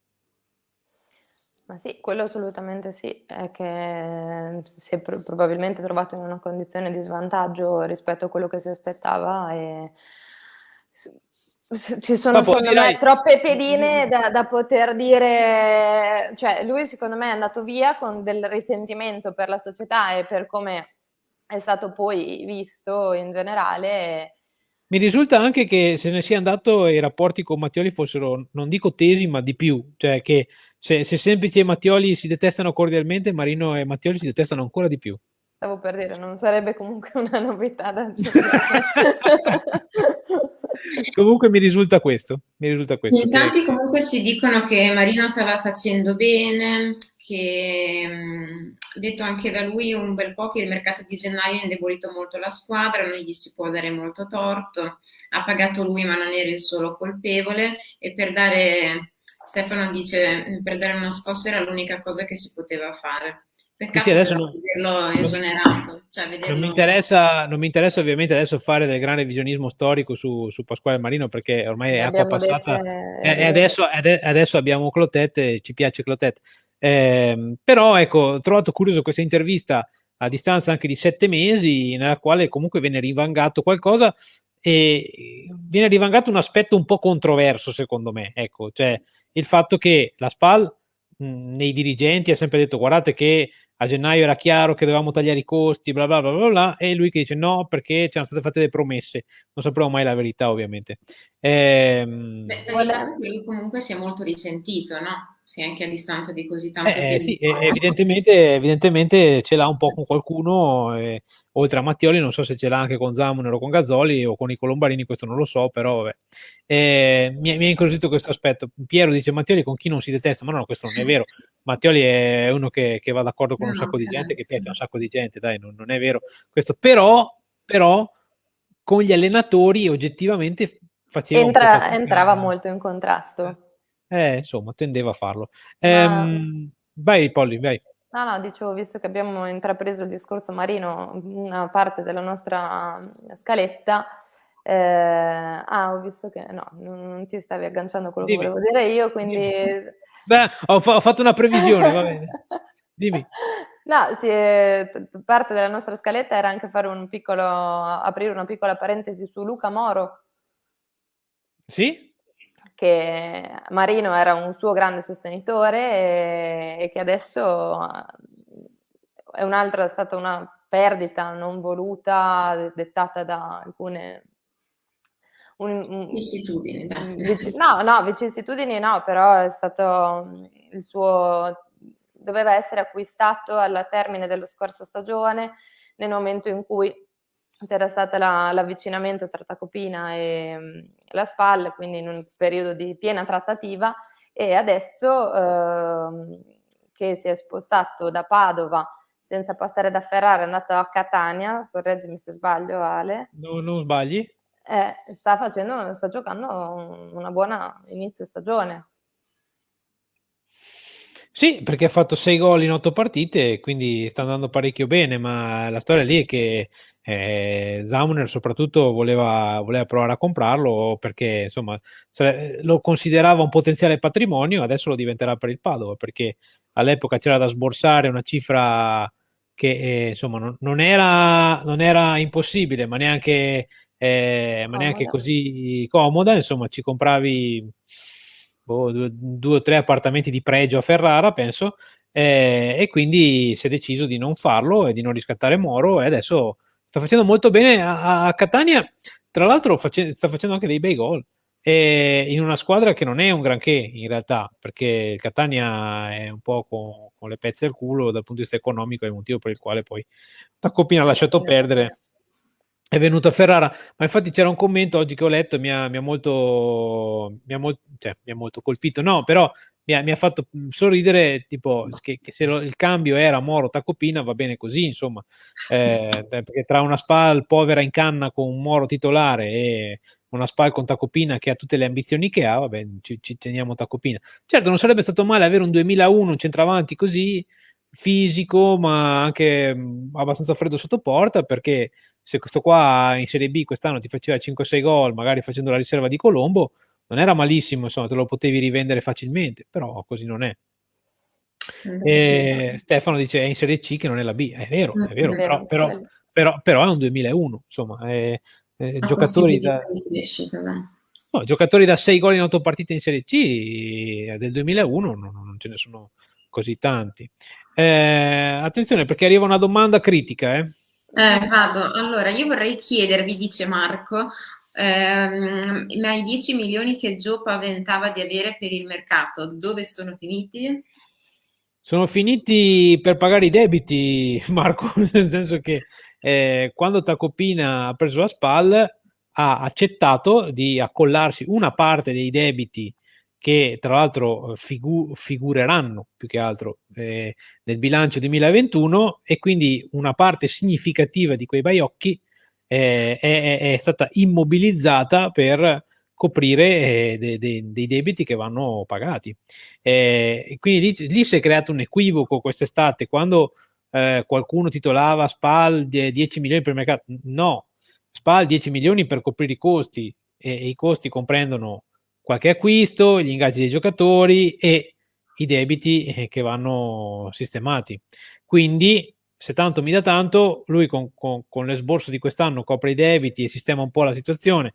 Ma sì, quello assolutamente sì, è che si è pr- probabilmente trovato in una condizione di svantaggio rispetto a quello che si aspettava e ci sono secondo direi... me troppe pedine da, da, poter dire, cioè lui secondo me è andato via con del risentimento per la società e per come è stato poi visto in generale mi risulta anche che se ne sia andato i rapporti con Mattioli fossero, non dico tesi, ma di più. Cioè che se, se Semplici e Mattioli si detestano cordialmente, Marino e Mattioli si detestano ancora di più. Stavo per dire, non sarebbe comunque una novità da Comunque mi risulta questo. Mi risulta questo In tanti comunque ci dicono che Marino stava facendo bene, che detto anche da lui un bel po' che il mercato di gennaio ha indebolito molto la squadra, non gli si può dare molto torto, ha pagato lui ma non era il solo colpevole e per dare, Stefano dice, per dare una scossa era l'unica cosa che si poteva fare. Peccato sì, adesso non, vederlo esonerato. Cioè vederlo... Non, mi interessa, non, mi interessa, ovviamente adesso fare del grande visionismo storico su, su Pasquale Marino perché ormai è acqua passata dette... e, adesso, adesso, abbiamo Clotet e ci piace Clotet. Eh, però ecco, ho trovato curioso questa intervista a distanza anche di sette mesi, nella quale comunque viene rivangato qualcosa e viene rivangato un aspetto un po' controverso secondo me, ecco, cioè il fatto che la SPAL nei dirigenti ha sempre detto guardate che a gennaio era chiaro che dovevamo tagliare i costi, bla bla bla bla, bla e lui che dice no perché c'erano state fatte delle promesse, non sapremo mai la verità ovviamente. Ehm... Beh, sta che lui comunque si è molto risentito, no? Sì, anche a distanza di così tanto eh, tempo. Sì, evidentemente, evidentemente, ce l'ha un po' con qualcuno, eh, oltre a Mattioli, non so se ce l'ha anche con Zamuner o con Gazzoli o con i Colombarini, questo non lo so, però vabbè. Eh, mi, mi ha incuriosito questo aspetto. Piero dice Mattioli con chi non si detesta, ma no, questo non è vero. Mattioli è uno che, che va d'accordo con no, un sacco di gente, che piace a un sacco di gente, dai, non, non è vero questo. Però, però, con gli allenatori oggettivamente faceva Entra, entrava molto in contrasto. Eh, insomma, tendeva a farlo. Ehm, vai, Polly, vai. No, no, dicevo, visto che abbiamo intrapreso il discorso marino, una parte della nostra scaletta, eh, ah, ho visto che no, non ti stavi agganciando a quello Dimmi. che volevo dire io, quindi... Beh, ho, fa- ho, fatto una previsione, va bene. Dimmi. No, sì, parte della nostra scaletta era anche fare un piccolo, aprire una piccola parentesi su Luca Moro. Sì? Che Marino era un suo grande sostenitore e, e che adesso è un'altra, è stata una perdita non voluta, dettata da alcune vicissitudini. No, no, vicissitudini no, però è stato il suo doveva essere acquistato al termine dello scorso stagione nel momento in cui c'era stato la, l'avvicinamento tra Tacopina e mm, la SPAL, quindi in un periodo di piena trattativa, e adesso eh, che si è spostato da Padova senza passare da Ferrara, è andato a Catania, correggimi se sbaglio Ale. No, non sbagli. Eh, sta, facendo, sta giocando una buona inizio stagione. Sì, perché ha fatto 6 gol in 8 partite, quindi sta andando parecchio bene, ma la storia lì è che eh, Zauner soprattutto voleva, voleva, provare a comprarlo perché insomma lo considerava un potenziale patrimonio, adesso lo diventerà per il Padova, perché all'epoca c'era da sborsare una cifra che eh, insomma non, non, era, non, era, impossibile, ma neanche, eh, ma neanche così comoda, insomma ci compravi boh, due, due, o tre appartamenti di pregio a Ferrara, penso, eh, e quindi si è deciso di non farlo e di non riscattare Moro e adesso sta facendo molto bene a, a Catania, tra l'altro face, sta facendo anche dei bei gol. in una squadra che non è un granché in realtà, perché il Catania è un po' con, con le pezze al culo dal punto di vista economico, è il motivo per il quale poi Tacopina ha lasciato perdere è venuto a Ferrara, ma infatti c'era un commento oggi che ho letto e mi ha, mi ha, molto, mi ha, molto, cioè, mi ha molto colpito, no, però mi ha, mi ha fatto sorridere, tipo, che, che se lo, il cambio era Moro Tacopina va bene così, insomma, eh, perché tra una SPAL povera in canna con un Moro titolare e una SPAL con Tacopina che ha tutte le ambizioni che ha, vabbè, ci, ci teniamo Tacopina. Certo, non sarebbe stato male avere un 2001, un centravanti così, fisico, ma anche mh, abbastanza freddo sotto porta, perché se questo qua in Serie B quest'anno ti faceva 5-6 gol, magari facendo la riserva di Colombo, non era malissimo, insomma, te lo potevi rivendere facilmente, però così non è. E Stefano dice è in Serie C che non è la B, è vero, è vero, però, però, però, però è un 2001, insomma, è, è giocatori da... No, giocatori da 6 gol in 8 partite in Serie C del 2001 non, non ce ne sono così tanti. Eh, attenzione perché arriva una domanda critica. Eh. Eh, vado. Allora, io vorrei chiedervi, dice Marco, ehm, ma i 10 milioni che Gio paventava di avere per il mercato, dove sono finiti? Sono finiti per pagare i debiti, Marco, nel senso che eh, quando Tacopina ha preso la SPAL ha accettato di accollarsi una parte dei debiti che tra l'altro figu- figureranno più che altro eh, nel bilancio 2021 e quindi una parte significativa di quei baiocchi eh, è, è, stata immobilizzata per coprire eh, de, de, dei debiti che vanno pagati. Eh, quindi lì, lì, si è creato un equivoco quest'estate quando eh, qualcuno titolava SPAL 10 milioni per il mercato. No, SPAL 10 milioni per coprire i costi e, e i costi comprendono qualche acquisto, gli ingaggi dei giocatori e i debiti eh, che vanno sistemati. Quindi, se tanto mi dà tanto, lui con, con, con l'esborso di quest'anno copre i debiti e sistema un po' la situazione,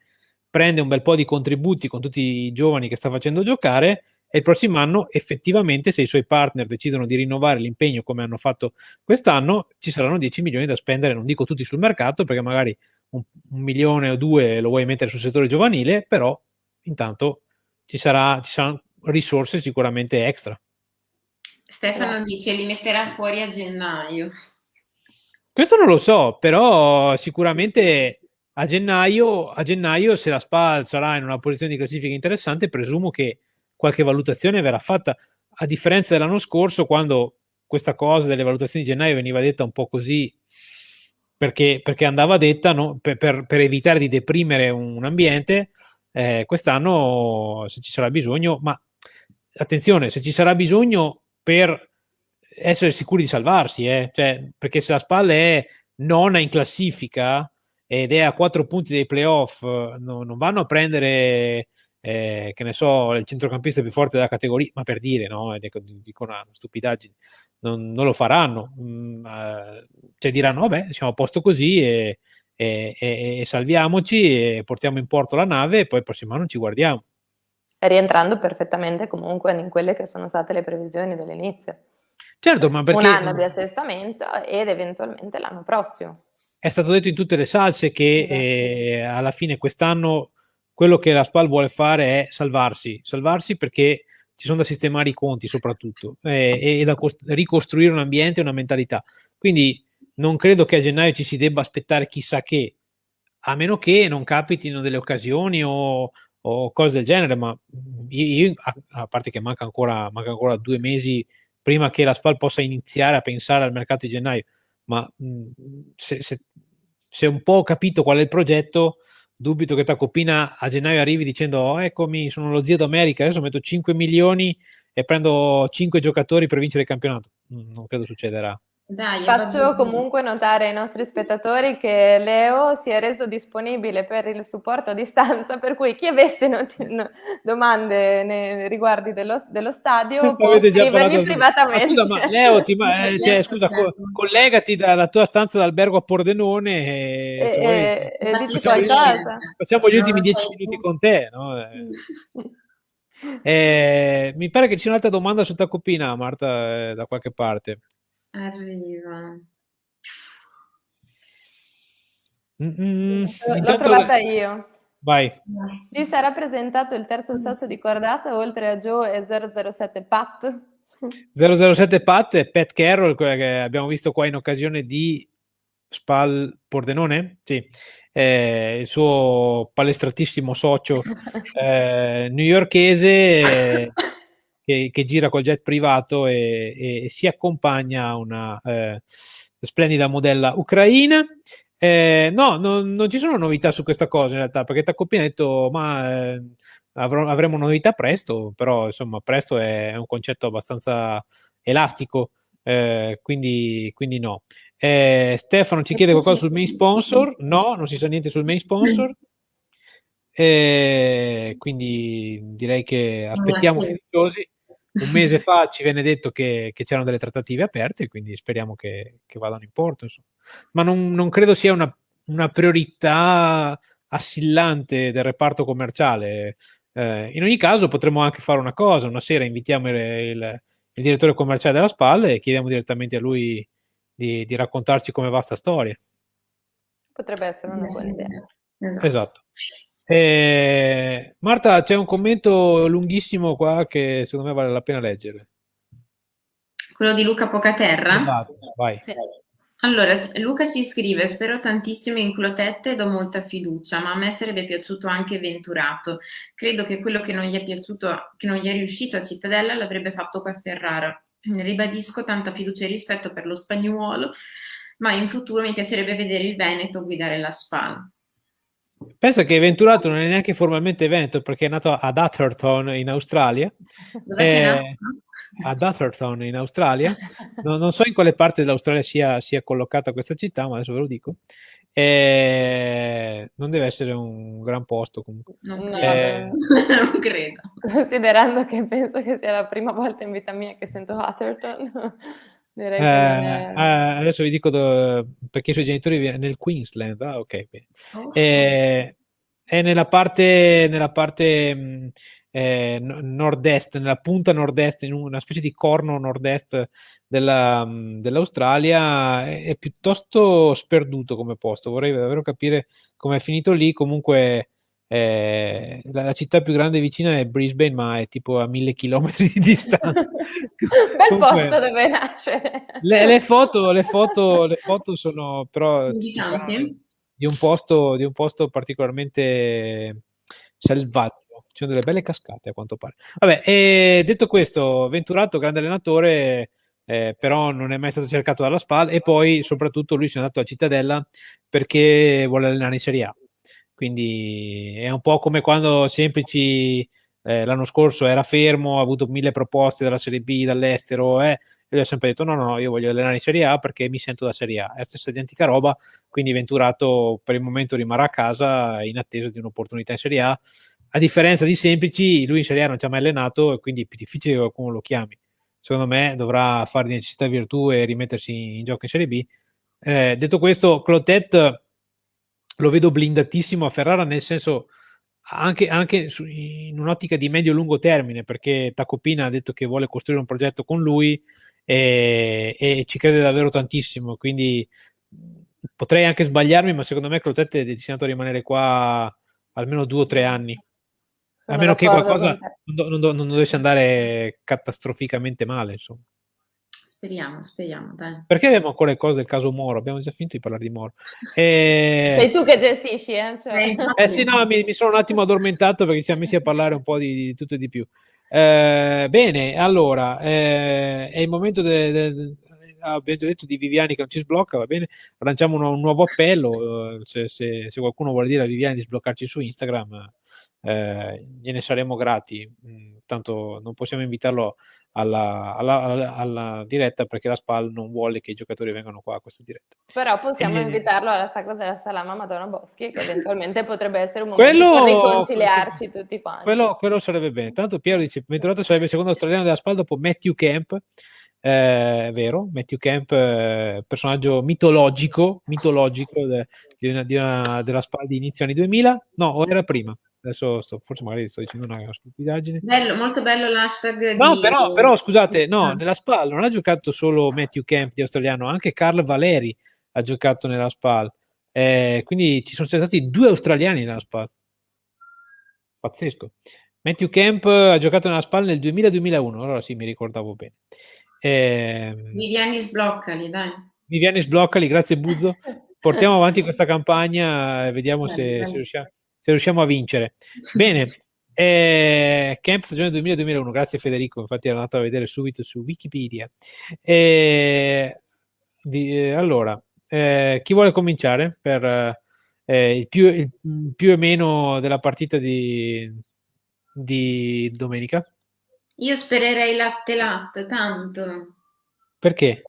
prende un bel po' di contributi con tutti i giovani che sta facendo giocare e il prossimo anno effettivamente se i suoi partner decidono di rinnovare l'impegno come hanno fatto quest'anno ci saranno 10 milioni da spendere non dico tutti sul mercato perché magari un, un milione o due lo vuoi mettere sul settore giovanile però intanto ci, sarà, ci saranno risorse sicuramente extra. Stefano dice li metterà fuori a gennaio. Questo non lo so, però sicuramente a gennaio, a gennaio se la SPAL sarà in una posizione di classifica interessante, presumo che qualche valutazione verrà fatta, a differenza dell'anno scorso quando questa cosa delle valutazioni di gennaio veniva detta un po' così perché, perché andava detta no? per, per, per, evitare di deprimere un ambiente, eh, quest'anno se ci sarà bisogno, ma attenzione, se ci sarà bisogno per essere sicuri di salvarsi, eh? cioè, perché se la spalla è nona in classifica ed è a quattro punti dei playoff, no, non vanno a prendere, eh, che ne so, il centrocampista più forte della categoria, ma per dire, no? Dico, dico una stupidaggine, non, non lo faranno, mm, uh, cioè diranno, vabbè, siamo a posto così e, e, e, e salviamoci e portiamo in porto la nave e poi il prossimo anno ci guardiamo rientrando perfettamente comunque in quelle che sono state le previsioni dell'inizio. Certo, ma perché... Un anno di assestamento ed eventualmente l'anno prossimo. È stato detto in tutte le salse che esatto. eh, alla fine quest'anno quello che la SPAL vuole fare è salvarsi, salvarsi perché ci sono da sistemare i conti soprattutto eh, e da cost- ricostruire un ambiente e una mentalità. Quindi non credo che a gennaio ci si debba aspettare chissà che, a meno che non capitino delle occasioni o, o cose del genere, ma io, a, a parte che manca ancora, manca ancora, due mesi prima che la SPAL possa iniziare a pensare al mercato di gennaio, ma se, se, se, un po' ho capito qual è il progetto, dubito che Tacopina a gennaio arrivi dicendo oh, eccomi, sono lo zio d'America, adesso metto 5 milioni e prendo 5 giocatori per vincere il campionato. Non credo succederà. Dai, Faccio comunque notare ai nostri spettatori che Leo si è reso disponibile per il supporto a distanza, per cui chi avesse not- no, domande nei riguardi dello, dello stadio può scrivermi privatamente. Ma scusa, ma Leo, ti, ma, eh, cioè, scusa, co- collegati dalla tua stanza d'albergo a Pordenone e, e, vuoi, e, e dici qualcosa. Facciamo gli ultimi dieci minuti con te, no? Eh, mi pare che ci sia un'altra domanda su Tacopina, Marta, eh, da qualche parte. Arriva. Mm, L'ho intanto... trovata io. Vai. Ci sarà presentato il terzo socio di cordata oltre a Joe e 007 Pat? 007 Pat e Pat Carroll, quella che abbiamo visto qua in occasione di Spal Pordenone, sì, eh, il suo palestratissimo socio eh, newyorkese. Che, che, gira col jet privato e, e si accompagna a una eh, splendida modella ucraina. Eh, no, non, non, ci sono novità su questa cosa in realtà, perché Tacoppi ha detto, ma eh, avrò, avremo novità presto, però insomma presto è, è un concetto abbastanza elastico, eh, quindi, quindi, no. Eh, Stefano ci chiede qualcosa sul main sponsor, no, non si sa niente sul main sponsor. Eh, quindi direi che aspettiamo fiduciosi un mese fa ci venne detto che, che c'erano delle trattative aperte, quindi speriamo che, che vadano in porto. Insomma. Ma non, non, credo sia una, una, priorità assillante del reparto commerciale. Eh, in ogni caso potremmo anche fare una cosa, una sera invitiamo il, il, il direttore commerciale della SPAL e chiediamo direttamente a lui di, di raccontarci come va sta storia. Potrebbe essere una buona idea. Esatto. esatto. Eh, Marta, c'è un commento lunghissimo qua che secondo me vale la pena leggere. Quello di Luca Pocaterra? Esatto, vai. Allora, Luca ci scrive, spero tantissimo in Clotette e do molta fiducia, ma a me sarebbe piaciuto anche Venturato. Credo che quello che non gli è piaciuto, che non gli è riuscito a Cittadella l'avrebbe fatto qua a Ferrara. Ribadisco tanta fiducia e rispetto per lo spagnuolo, ma in futuro mi piacerebbe vedere il Veneto guidare la SPAL. Pensa che Venturato non è neanche formalmente Veneto perché è nato ad Atherton in Australia. Eh, ad Atherton in Australia. No, non so in quale parte dell'Australia sia, sia, collocata questa città, ma adesso ve lo dico. Eh, non deve essere un gran posto comunque. Non, eh, non credo. Considerando che penso che sia la prima volta in vita mia che sento Atherton. Direi eh, eh, adesso vi dico dove, perché i suoi genitori vivono nel Queensland. Ah, ok. Oh. Eh, è nella parte, nella parte mh, eh, nord-est, nella punta nord-est, in una specie di corno nord-est mh, dell'Australia. È, è, piuttosto sperduto come posto. Vorrei davvero capire come è finito lì. Comunque eh, la, la, città più grande vicina è Brisbane, ma è tipo a mille chilometri di distanza. Bel Comunque, posto dove nascere. Le, le, foto, le, foto, le foto sono però di un, posto, di un posto particolarmente selvaggio. Ci sono delle belle cascate a quanto pare. Vabbè, e detto questo, Venturato, grande allenatore, eh, però non è mai stato cercato dalla SPAL e poi soprattutto lui si è andato a Cittadella perché vuole allenare in Serie A quindi è un po' come quando Semplici eh, l'anno scorso era fermo, ha avuto mille proposte dalla Serie B, dall'estero, eh, e lui ha sempre detto no, no, no, io voglio allenare in Serie A perché mi sento da Serie A. È la stessa identica roba, quindi Venturato per il momento rimarrà a casa in attesa di un'opportunità in Serie A. A differenza di Semplici, lui in Serie A non ci ha mai allenato e quindi è più difficile che qualcuno lo chiami. Secondo me dovrà fare di necessità virtù e rimettersi in gioco in Serie B. Eh, detto questo, Clotet lo vedo blindatissimo a Ferrara, nel senso anche, anche su, in un'ottica di medio-lungo termine, perché Tacopina ha detto che vuole costruire un progetto con lui e, e ci crede davvero tantissimo. Quindi potrei anche sbagliarmi, ma secondo me Clotet è destinato a rimanere qua almeno due o tre anni. a meno che qualcosa non, non, non, dovesse andare catastroficamente male, insomma. Speriamo, speriamo, dai. Perché abbiamo ancora le cose del caso Moro? Abbiamo già finito di parlare di Moro. E... Sei tu che gestisci, eh? Cioè... Eh, sì, no, mi, mi, sono un attimo addormentato perché ci siamo messi a parlare un po' di, di tutto e di più. Eh, bene, allora, eh, è il momento del... De, de, abbiamo già detto di Viviani che non ci sblocca, va bene? Lanciamo un, un nuovo appello, eh, se, se, se, qualcuno vuole dire a Viviani di sbloccarci su Instagram, eh, gliene saremo grati. Mm, tanto non possiamo invitarlo alla, alla, alla, diretta perché la SPAL non vuole che i giocatori vengano qua a questa diretta. Però possiamo e, invitarlo alla Sacra della Salama Madonna Boschi, che eventualmente potrebbe essere un momento quello, per riconciliarci tutti quanti. Quello, quello, sarebbe bene. Tanto Piero dice, Venturato sarebbe il secondo australiano della SPAL dopo Matthew Camp. Eh, è vero, Matthew Camp, eh, personaggio mitologico, mitologico de, di una, di una, della SPAL di inizio anni 2000, no, o era prima, adesso sto, forse magari sto dicendo una stupidaggine. Bello, molto bello l'hashtag. No, di... però, però, scusate, no, ah. nella SPAL non ha giocato solo Matthew Camp di australiano, anche Carl Valeri ha giocato nella SPAL. Eh, quindi ci sono stati due australiani nella SPAL. Pazzesco. Matthew Camp ha giocato nella SPAL nel 2000-2001, allora sì, mi ricordavo bene. Eh, Viviani sbloccali, dai. Viviani sbloccali, grazie Buzzo. Portiamo avanti questa campagna e vediamo se, se riusciamo se riusciamo a vincere. Bene, eh, Camp stagione 2000-2001, grazie Federico, infatti ero andato a vedere subito su Wikipedia. Eh, di, eh, allora, eh, chi vuole cominciare per eh, il più, il, più, e meno della partita di, di domenica? Io spererei latte latte, tanto. Perché?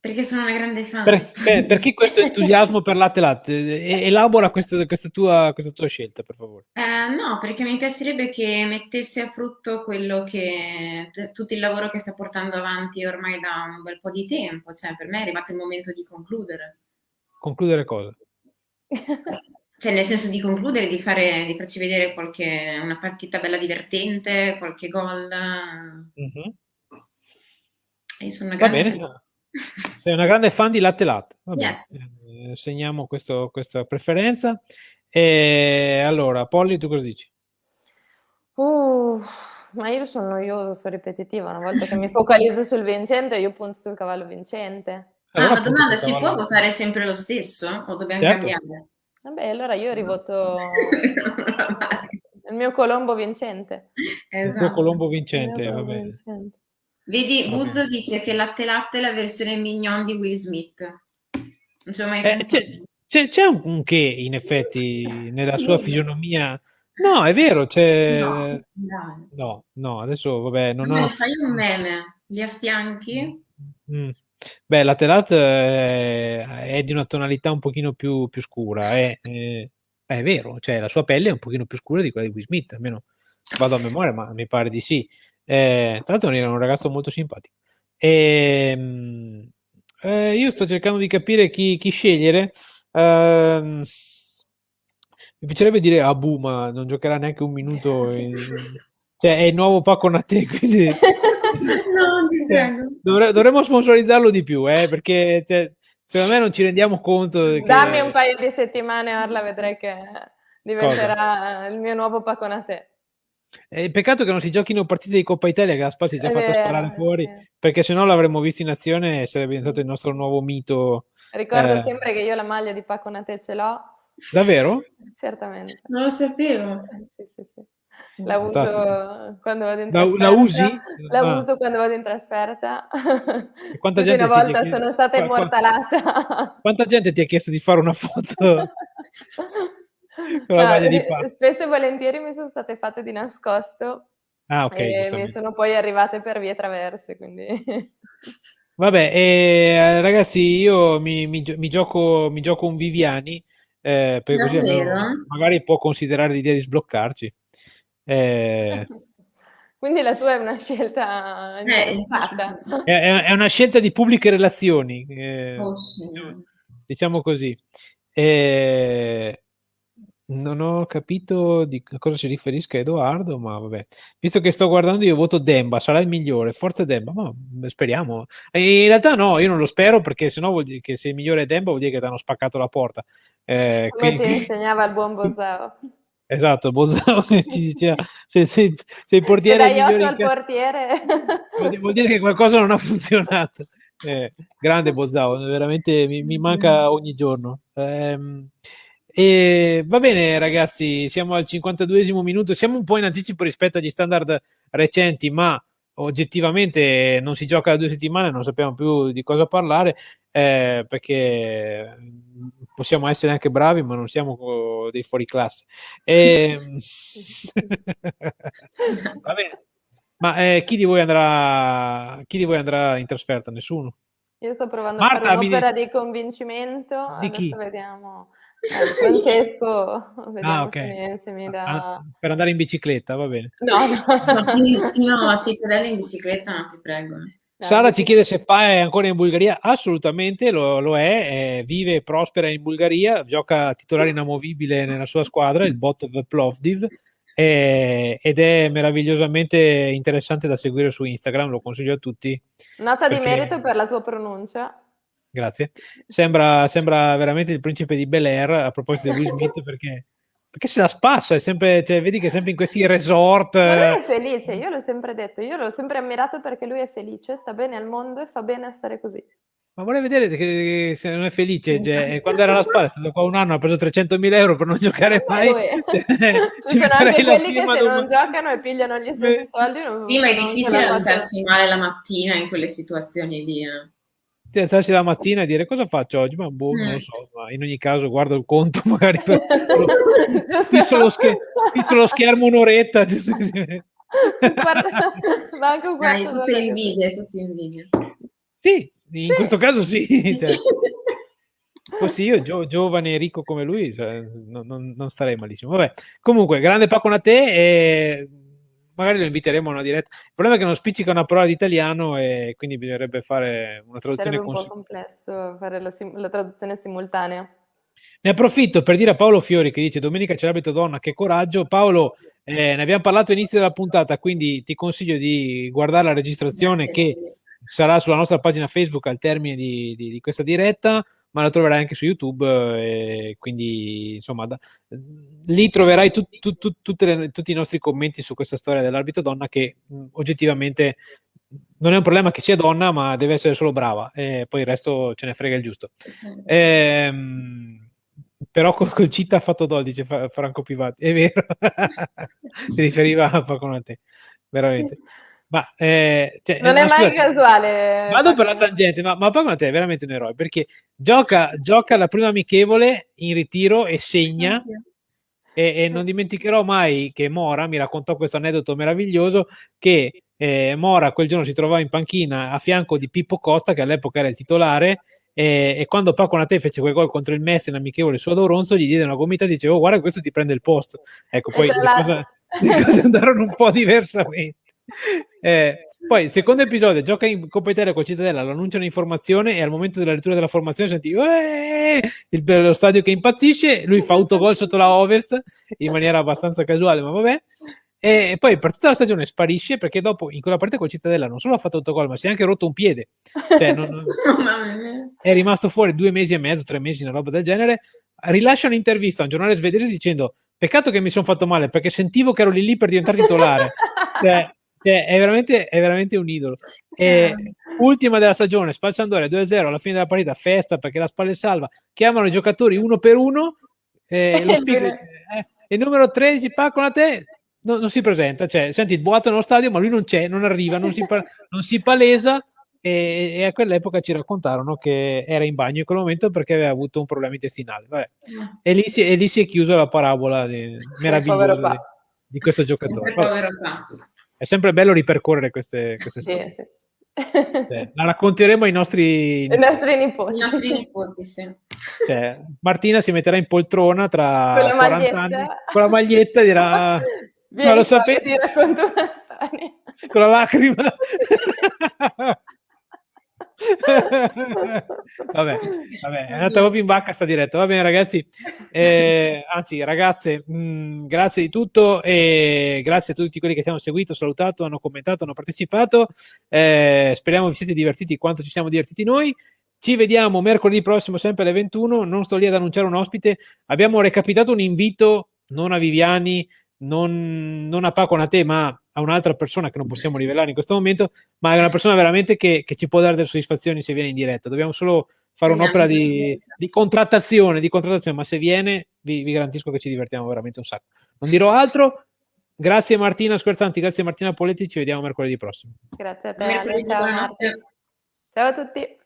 Perché sono una grande fan. Per, per, perché questo entusiasmo per latte latte? Elabora questa, questa, tua, questa tua scelta, per favore. Eh, no, perché mi piacerebbe che mettesse a frutto quello che tutto il lavoro che sta portando avanti ormai da un bel po' di tempo. Cioè, per me è arrivato il momento di concludere. Concludere cosa? Cioè, nel senso di concludere, di, fare, di farci vedere qualche, una partita bella divertente, qualche gol. Mm-hmm. Io sono una grande... Va bene. Sei una grande fan di latte latte. Vabbè, yes. eh, segniamo questo, questa preferenza. E allora, Polly, tu cosa dici? Uh, ma io sono noioso, sono ripetitiva. Una volta che mi focalizzo sul vincente, io punto sul cavallo vincente. Allora, ah, ma domanda, si può votare sempre lo stesso o dobbiamo certo. cambiare? Vabbè, allora io rivoto il mio Colombo vincente. Esatto. Il tuo Colombo vincente, va bene. Vincente. Vedi, Buzzo dice che Latte Latte è la versione mignon di Will Smith. Mai eh, c'è, c'è, un che in effetti nella sua fisionomia. No, è vero, c'è... No, no, no adesso vabbè, non Ma ho... fai un meme, li affianchi? Mm. Beh, Latte Latte è di una tonalità un pochino più, più scura, è, è, è, vero, cioè la sua pelle è un pochino più scura di quella di Will Smith, almeno vado a memoria, ma mi pare di sì. Eh, tra l'altro era un ragazzo molto simpatico. E, ehm, eh, io sto cercando di capire chi, chi scegliere. Eh, mi piacerebbe dire Abu, ma non giocherà neanche un minuto. In... Cioè, è il nuovo Paco Nate, quindi... no, cioè, dovre- dovremmo sponsorizzarlo di più, eh, perché cioè, secondo me non ci rendiamo conto. Che... Dammi un paio di settimane, Arla, vedrai che Diventerà Cosa? il mio nuovo Paconate. Eh, peccato che non si giochino partite di Coppa Italia che la Spal si è già fatta sparare fuori, sì. perché se no l'avremmo visto in azione e sarebbe diventato il nostro nuovo mito. Ricordo eh. sempre che io la maglia di Paconate ce l'ho. Davvero? Certamente. Non lo sapevo. Eh, sì, sì, sì. La uso quando vado in trasferta. La, la usi? La ah. uso quando vado in trasferta. E quanta gente una volta sono stata immortalata. Quanta gente ti ha chiesto di fare una foto? no, spesso e volentieri mi sono state fatte di nascosto ah, okay, e mi sono poi arrivate per vie traverse, quindi... Vabbè, eh, ragazzi, io mi, mi, mi, gioco, mi, gioco, un Viviani, eh, perché così almeno, magari può considerare l'idea di sbloccarci. Eh... Quindi la tua è una scelta eh. È, è, una scelta di pubbliche relazioni, eh, oh, sì. diciamo così. Eh, non ho capito di cosa si riferisca Edoardo, ma vabbè. Visto che sto guardando, io voto Demba, sarà il migliore. Forza Demba, ma speriamo. E in realtà no, io non lo spero perché sennò vuol dire che se il migliore è Demba vuol dire che ti hanno spaccato la porta. Eh, Come quindi... ti insegnava il buon Bozzao. Esatto, Bozzao ci diceva se, se, se il portiere se dai al portiere vuol dire che qualcosa non ha funzionato. Eh, grande Bozzao, veramente mi, mi manca ogni giorno. Eh, e va bene, ragazzi, siamo al 52esimo minuto. Siamo un po' in anticipo rispetto agli standard recenti, ma oggettivamente non si gioca da due settimane, non sappiamo più di cosa parlare eh, perché possiamo essere anche bravi, ma non siamo dei fuori classe. E... va bene. Ma eh, chi, di voi andrà, chi di voi andrà in trasferta? Nessuno? Io sto provando Marta, a fare un'opera mi... di convincimento. Di Adesso chi? vediamo. Eh, Francesco, vediamo ah, okay. se, mi, se, mi, dà... Ah, per andare in bicicletta, va bene. No, no. no, a Cittadella in bicicletta, no, ti prego. Sara ci chiede se Pa è ancora in Bulgaria. Assolutamente lo, lo è, eh, vive e prospera in Bulgaria, gioca titolare inamovibile nella sua squadra, il bot Plovdiv, eh, ed è meravigliosamente interessante da seguire su Instagram, lo consiglio a tutti. Nota perché... di merito per la tua pronuncia. Grazie. Sembra, sembra, veramente il principe di Bel Air a proposito di Will Smith perché, perché se la spassa, è sempre, cioè, vedi che è sempre in questi resort. Ma lui è felice, io l'ho sempre detto, io l'ho sempre ammirato perché lui è felice, sta bene al mondo e fa bene a stare così. Ma vorrei vedere che, se non è felice, cioè, quando era alla spalla è stato qua un anno, ha preso 300.000 euro per non giocare mai. Cioè, Ci sono anche quelli che se non giocano e pigliano gli stessi soldi. Non, sì, ma è difficile starsi male la mattina in quelle situazioni lì. Eh cioè, alzarsi la mattina e dire cosa faccio oggi? Ma boh, mm. non lo so, ma in ogni caso guardo il conto magari per fisso, lo, scher- fisso lo schermo un'oretta. Giusto così. Guarda, manco Dai, tutte invidie, tutte invidie. Sì, in sì. questo caso sì. Cioè, Fossi io gio- giovane e ricco come lui, cioè, non, non, non, starei malissimo. Vabbè, comunque, grande Paco a te e magari lo inviteremo a una diretta. Il problema è che non spiccica una parola di italiano e quindi bisognerebbe fare una traduzione Sarebbe un cons- po' complesso fare la, sim- la, traduzione simultanea. Ne approfitto per dire a Paolo Fiori che dice domenica c'è l'abito donna, che coraggio. Paolo, eh, ne abbiamo parlato all'inizio della puntata, quindi ti consiglio di guardare la registrazione che sarà sulla nostra pagina Facebook al termine di, di, di questa diretta ma la troverai anche su YouTube. Eh, quindi, insomma, da, lì troverai tu, tu, tu, le, tutti i nostri commenti su questa storia dell'arbitro donna che mh, oggettivamente non è un problema che sia donna, ma deve essere solo brava, e poi il resto ce ne frega il giusto. Ehm, però col, col CIT ha fatto 12 Franco Pivati, è vero, si riferiva a poco a te, veramente. Ma, eh, cioè, non è mai scusate, casuale. Vado per la tangente, ma, ma Paco te è veramente un eroe perché gioca, gioca la prima amichevole in ritiro e segna. E, e, non dimenticherò mai che Mora mi raccontò questo aneddoto meraviglioso che eh, Mora quel giorno si trovava in panchina a fianco di Pippo Costa che all'epoca era il titolare e, e quando Paco Nate fece quel gol contro il Messi in amichevole su Adoronzo gli diede una gomitata e diceva oh, guarda questo ti prende il posto ecco poi le cose, le cose andarono un po' diversamente eh, poi, secondo episodio, gioca in Coppa Italia con Cittadella, lo annunciano informazione e al momento della lettura della formazione senti il, lo stadio che impazzisce, lui fa autogol sotto la Ovest in maniera abbastanza casuale, ma vabbè. E poi per tutta la stagione sparisce perché dopo in quella partita con Cittadella non solo ha fatto autogol, ma si è anche rotto un piede. Cioè, non, è rimasto fuori due mesi e mezzo, tre mesi, una roba del genere. Rilascia un'intervista a un giornale svedese dicendo Peccato che mi sono fatto male perché sentivo che ero lì lì per diventare titolare. cioè, cioè, è, veramente, è, veramente, un idolo. E, ultima della stagione, Spalciandore 2-0 alla fine della partita, festa perché la spalla è salva. Chiamano i giocatori uno per uno. Eh, lo speaker, eh, il numero 13, Paco, a te, no, non si presenta. Cioè, senti il boato nello stadio, ma lui non c'è, non arriva, non si, non si palesa e, e, a quell'epoca ci raccontarono che era in bagno in quel momento perché aveva avuto un problema intestinale. E, lì si, e, lì si, è chiusa la parabola di, meravigliosa di, di, questo giocatore. È sempre bello ripercorrere queste, queste storie. Sì, sì. Cioè, la racconteremo ai nostri, I nostri nipoti. I nostri nipoti sì. cioè, Martina si metterà in poltrona tra 40 anni con la maglietta e dirà Vieni, ma lo sapete? Ti racconto una storia. Con la lacrima. vabbè, vabbè, è andata proprio in vacca sta diretta. Va bene, ragazzi, eh, anzi, ragazze, mh, mm, grazie di tutto e grazie a tutti quelli che ci hanno seguito, salutato, hanno commentato, hanno partecipato. Eh, speriamo vi siete divertiti quanto ci siamo divertiti noi. Ci vediamo mercoledì prossimo, sempre alle 21. Non sto lì ad annunciare un ospite. Abbiamo recapitato un invito non a Viviani, non, non a Paco, a te, ma a un'altra persona che non possiamo rivelare in questo momento, ma è una persona veramente che, che ci può dare delle soddisfazioni se viene in diretta. Dobbiamo solo fare un'opera di, di, contrattazione, di contrattazione, ma se viene vi, vi, garantisco che ci divertiamo veramente un sacco. Non dirò altro. Grazie Martina Scherzanti, grazie Martina Poletti, ci vediamo mercoledì prossimo. Grazie a te. Ciao, ciao a tutti.